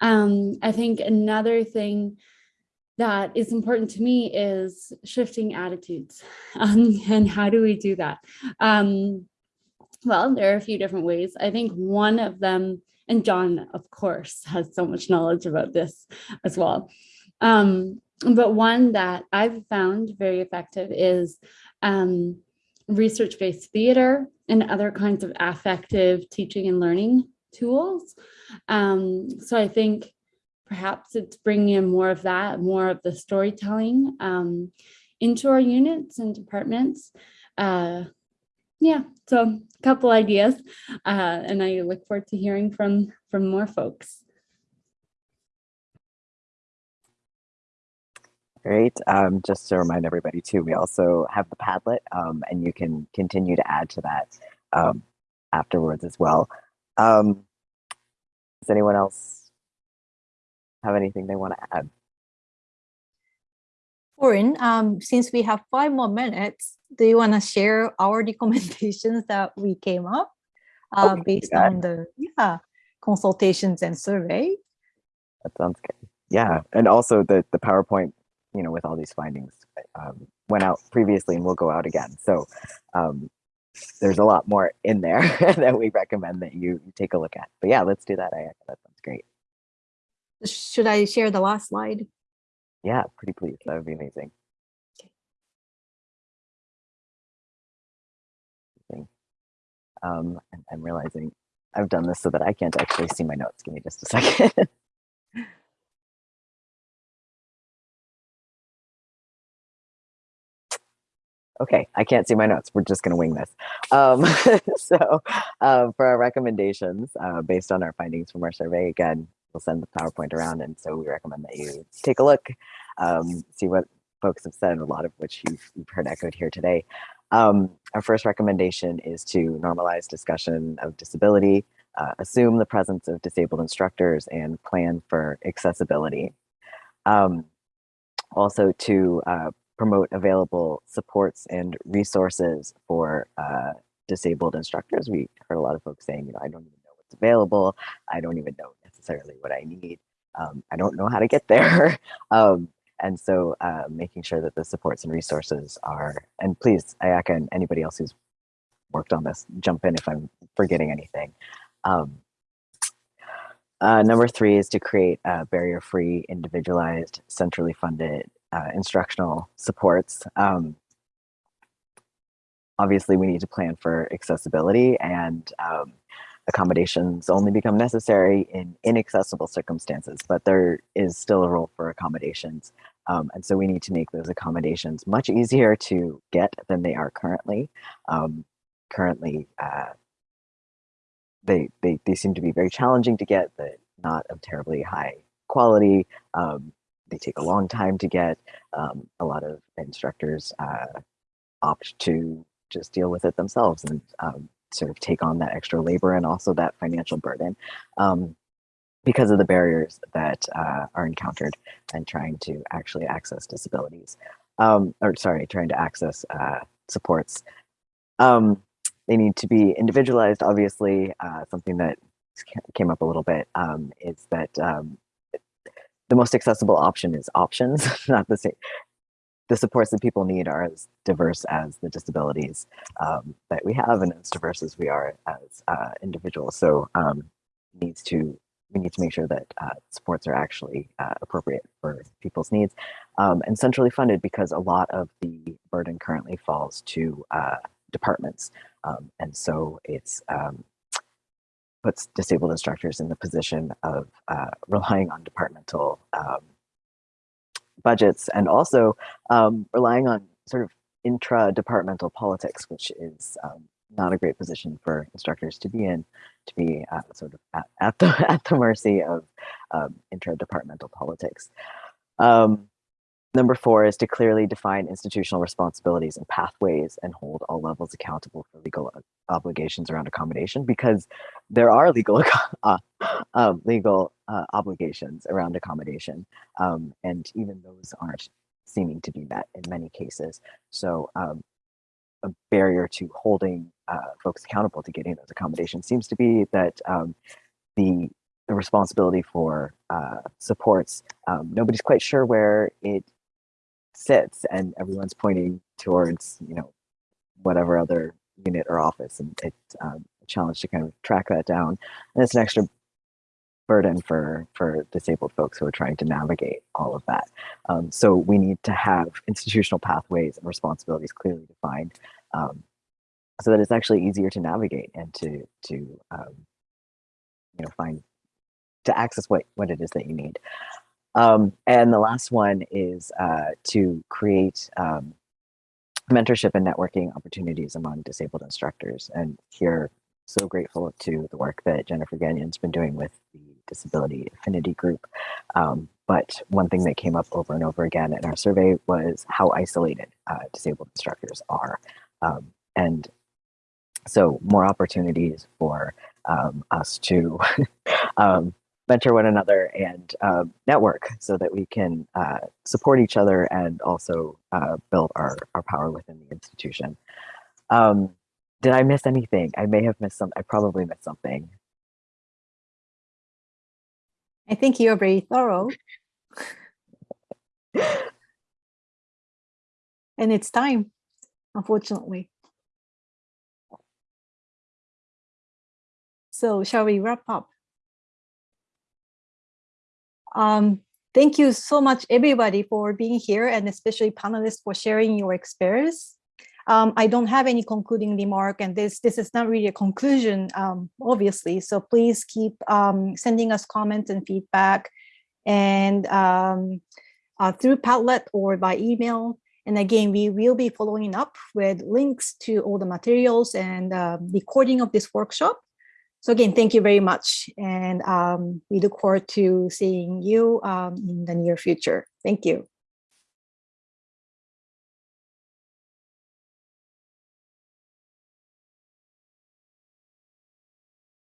Um, I think another thing that is important to me is shifting attitudes. Um, and how do we do that? Um, well, there are a few different ways. I think one of them, and John, of course, has so much knowledge about this as well. Um, but one that I've found very effective is um, research-based theater and other kinds of affective teaching and learning tools. Um, so I think perhaps it's bringing in more of that, more of the storytelling um, into our units and departments. Uh, yeah, so a couple ideas, uh, and I look forward to hearing from from more folks. Great. Um, just to remind everybody too, we also have the Padlet, um, and you can continue to add to that um, afterwards as well. Um, does anyone else have anything they want to add? Corin, um, since we have five more minutes, do you want to share our recommendations that we came up uh, Okay, based got on the yeah consultations and survey? That sounds good. Yeah, and also the the PowerPoint, you know, with all these findings, um, went out previously and will go out again. So um, there's a lot more in there that we recommend that you, you take a look at. But yeah, let's do that. I that sounds great. Should I share the last slide? Yeah, pretty please. That would be amazing. Amazing. Um, I'm realizing I've done this so that I can't actually see my notes. Give me just a second. okay, I can't see my notes. We're just going to wing this. Um, so uh, for our recommendations, uh, based on our findings from our survey, again, we'll send the PowerPoint around. And so we recommend that you take a look, um, see what folks have said, a lot of which you've, you've heard echoed here today. Um, our first recommendation is to normalize discussion of disability, uh, assume the presence of disabled instructors, and plan for accessibility. Um, also to uh, promote available supports and resources for uh, disabled instructors. We heard a lot of folks saying, you know, I don't even know what's available. I don't even know necessarily what I need. Um, I don't know how to get there. um, and so uh, making sure that the supports and resources are, and please, Ayaka and anybody else who's worked on this, jump in if I'm forgetting anything. Um, uh, number three is to create barrier-free, individualized, centrally funded uh, instructional supports. Um, obviously, we need to plan for accessibility, and um, accommodations only become necessary in inaccessible circumstances, but there is still a role for accommodations. Um, and so we need to make those accommodations much easier to get than they are currently. Um, currently, uh, they, they, they seem to be very challenging to get, but not of terribly high quality. Um, they take a long time to get. Um, a lot of instructors uh, opt to just deal with it themselves and um, sort of take on that extra labor and also that financial burden um, because of the barriers that uh, are encountered and trying to actually access disabilities. Um, or sorry, trying to access uh, supports. Um, they need to be individualized, obviously. Uh, something that came up a little bit um, is that um, the most accessible option is options, not the same. The supports that people need are as diverse as the disabilities um, that we have and as diverse as we are as uh, individuals. So um, needs to we need to make sure that uh, supports are actually uh, appropriate for people's needs um, and centrally funded because a lot of the burden currently falls to uh, departments. Um, and so it's um, puts disabled instructors in the position of uh, relying on departmental um, budgets and also um, relying on sort of intra-departmental politics, which is um, not a great position for instructors to be in, to be uh, sort of at, at, the at the mercy of um, intra-departmental politics. Um, Number four is to clearly define institutional responsibilities and pathways and hold all levels accountable for legal uh, obligations around accommodation because there are legal uh, uh, legal uh, obligations around accommodation um, and even those aren't seeming to be met in many cases. So um, a barrier to holding uh, folks accountable to getting those accommodations seems to be that um, the the responsibility for uh, supports, um, nobody's quite sure where it sits and everyone's pointing towards you know whatever other unit or office and it's um, a challenge to kind of track that down. And it's an extra burden for for disabled folks who are trying to navigate all of that. Um, so we need to have institutional pathways and responsibilities clearly defined um, so that it's actually easier to navigate and to to um, you know find to access what what it is that you need um, and the last one is uh, to create um, mentorship and networking opportunities among disabled instructors. And here, so grateful to the work that Jennifer Gagnon's been doing with the Disability Affinity Group. Um, but one thing that came up over and over again in our survey was how isolated uh, disabled instructors are. Um, and so more opportunities for um, us to um, mentor one another and uh, network so that we can uh, support each other and also uh, build our, our power within the institution. Um, did I miss anything? I may have missed some, I probably missed something. I think you're very thorough. and it's time, unfortunately. So shall we wrap up? Um, thank you so much, everybody, for being here and especially panelists for sharing your experience. Um, I don't have any concluding remark and this, this is not really a conclusion, um, obviously. So please keep um, sending us comments and feedback and um, uh, through Padlet or by email. And again, we will be following up with links to all the materials and uh, recording of this workshop. So again, thank you very much. And um, we look forward to seeing you um, in the near future. Thank you.